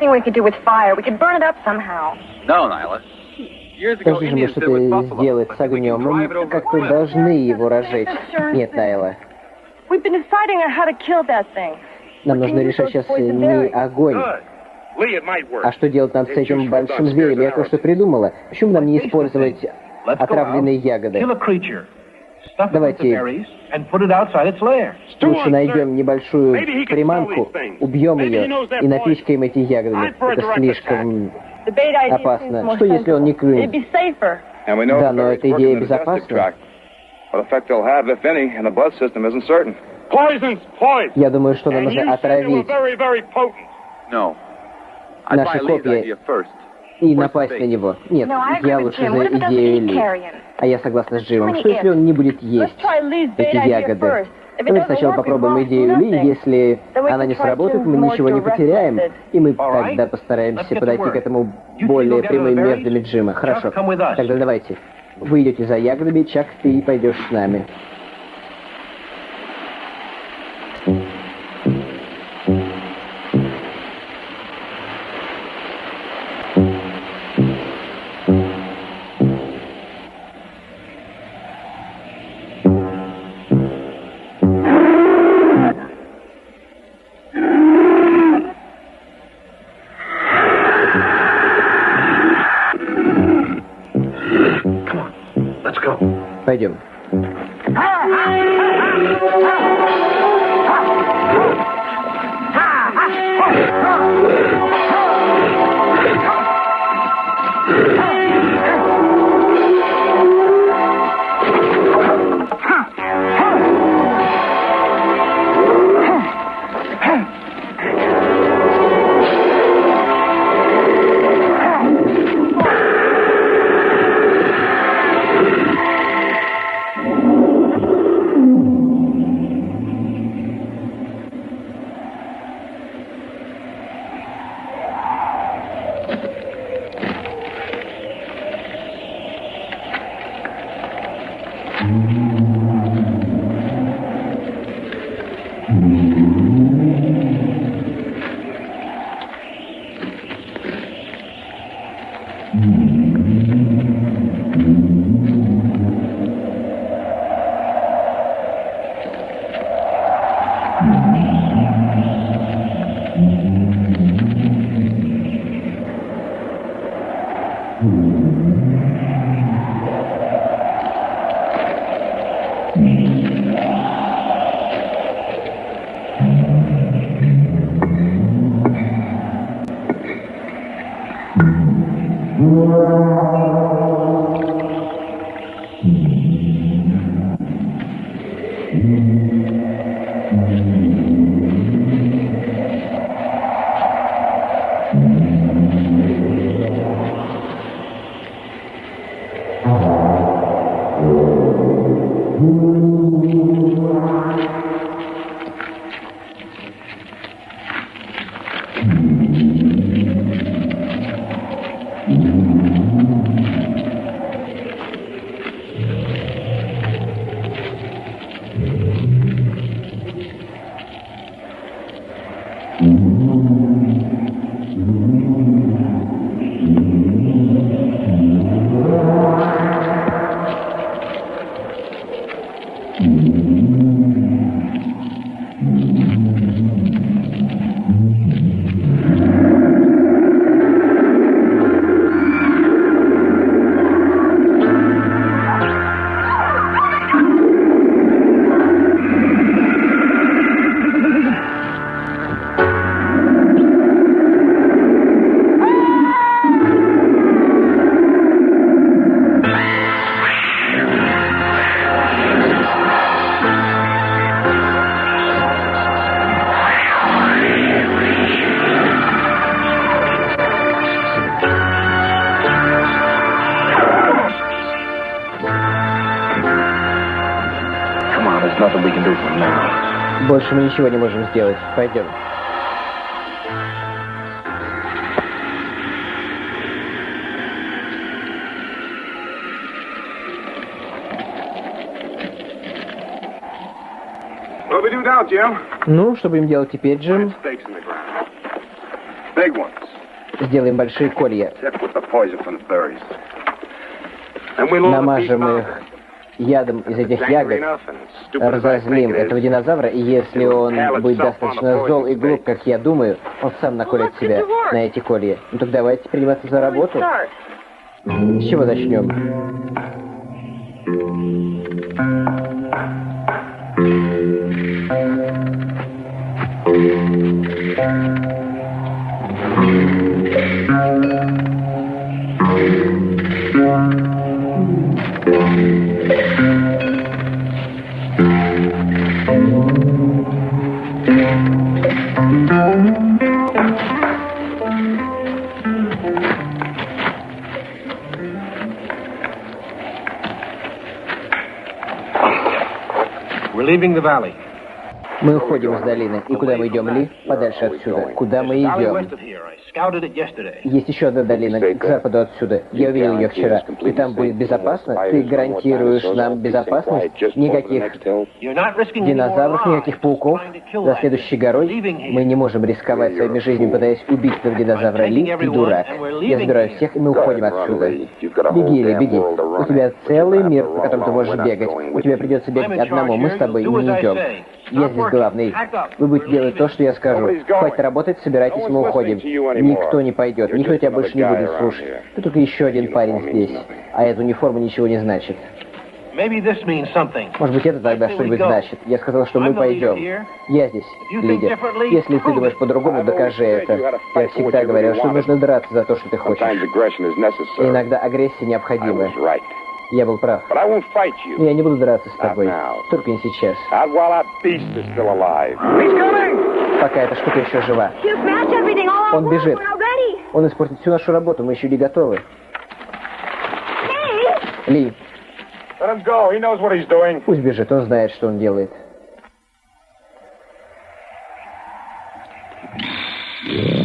Something we could do with fire. We could burn it up somehow. No, Nyla. Years ago, Скажи же, Indians что ты сделать с огнем. Мы как-то должны его разжечь. Нет, Найла. We've been deciding on how to kill that thing. Нам нужно решать сейчас не огонь. Lee, it might work. А что делать нам с этим большим зверем? Я кое-что придумала. Почему нам не использовать Let's go отравленные ягоды? Давайте. Лучше найдем небольшую приманку, убьем ее и напичкаем эти ягодами. Это слишком опасно. Что если он не клюнет? Да, но эта идея безопасна. Я думаю, что нам нужно отравить наши копья и напасть на него. Нет, я лучше за идею Ли. А я согласна с Джимом. Что если он не будет есть эти ягоды? it Давай doesn't сначала попробуем идею Ли. Если она не сработает, мы ничего не потеряем. И мы тогда постараемся подойти к этому более прямыми методами Джима. Хорошо. Тогда давайте. Вы идете за ягодами, Чак, ты пойдешь с нами. Пойдем. Больше мы ничего не можем сделать. Пойдем. Ну, что будем делать теперь, Джим? Сделаем большие колья. Намажем их ядом из этих ягод, разозлим этого динозавра, и если он будет достаточно зол и глуп, как я думаю, он сам наколет себя на эти колья. Ну так давайте приниматься за работу. С чего начнем? We're leaving Мы уходим из долины. И куда мы идем, Ли? Подальше отсюда. Куда мы идем? Есть еще одна долина, к западу отсюда. Я увидел ее вчера. И там будет безопасно? Ты гарантируешь нам безопасность? Никаких динозавров, никаких пауков? За следующей горой мы не можем рисковать своими жизнями, пытаясь убить этого динозавра. Ли, ты дурак. Я забираю всех, и мы уходим отсюда. Беги, Ли, беги. У тебя целый мир, по которому ты можешь бегать. У тебя придется бегать одному. Мы с тобой не идем. Я здесь главный. Вы будете делать то, что я скажу. Хватит работать, собирайтесь, мы уходим. Никто не пойдет, никто тебя больше не будет слушать. Ты только еще один парень здесь. А эта униформа ничего не значит. Может быть, это тогда что-нибудь значит. Я сказал, что мы пойдем. Я здесь, лидер. Если ты думаешь по-другому, докажи это. Я всегда говорил, что нужно драться за то, что ты хочешь. И иногда агрессия необходима. Я был прав. Но я не буду драться с тобой. Только не сейчас. Пока эта штука еще жива. Он бежит. Он испортит всю нашу работу, мы еще не готовы. Ли. Пусть бежит, он знает, что он делает. Okay,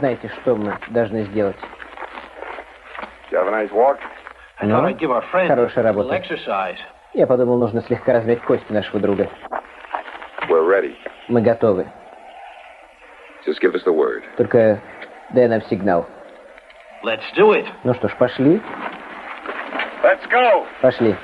знаете, что мы должны сделать. Friends Хорошая работа. Я подумал, нужно слегка размять кости нашего друга. Мы готовы. Только дай нам сигнал. Ну что ж, пошли? Пошли.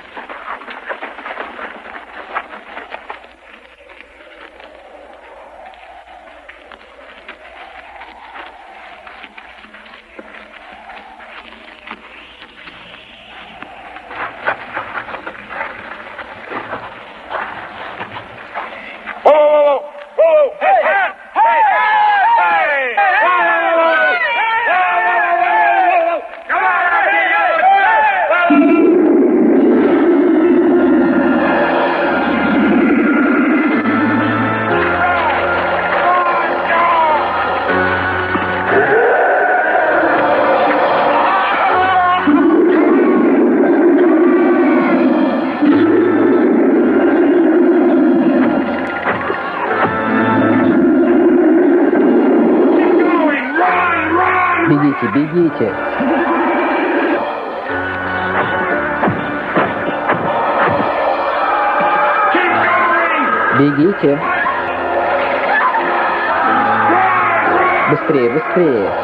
Быстрее,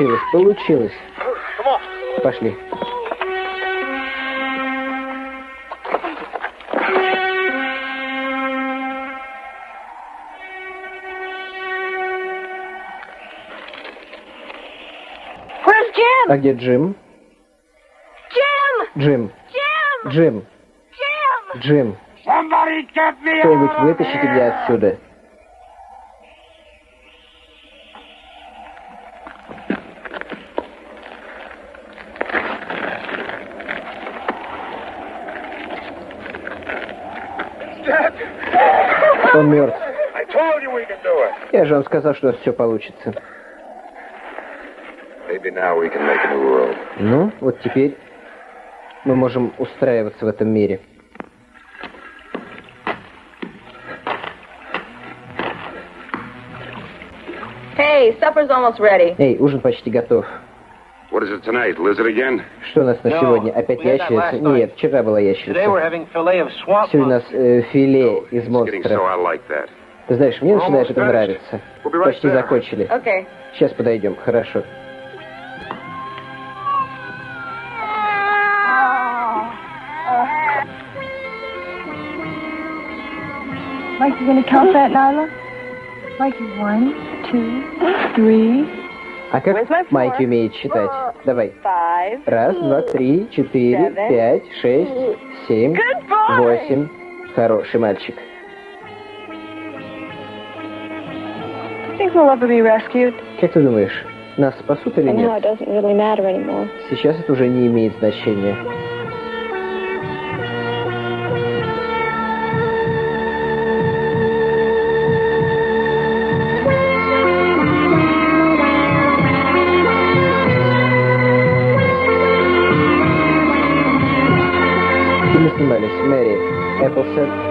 Получилось, получилось. Пошли. А где Джим? Джим. Джим. Джим. Get me Кто-нибудь вытащите меня отсюда. Он мертв. Я же вам сказал, что у нас все получится. Ну, вот теперь мы можем устраиваться в этом мире. Hey. Эй, ужин почти готов. Что у нас на No, сегодня? Опять we had that ящерица? last night. Нет, вчера была Today we're ящерица. having filet of swamp Сегодня у нас э, филе из It's getting so монстров. I like that. Ты знаешь, мне начинает это нравиться. We'll be right Почти there. закончили. Okay. Сейчас подойдем, хорошо. Mike, you gonna count that, Nyla? Mikey, one, two, three, А как? Майки умеет считать? Давай. Раз, два, три, четыре, пять, шесть, семь, восемь. Хороший мальчик. Как ты думаешь, нас спасут или нет? Сейчас это уже не имеет значения. Satya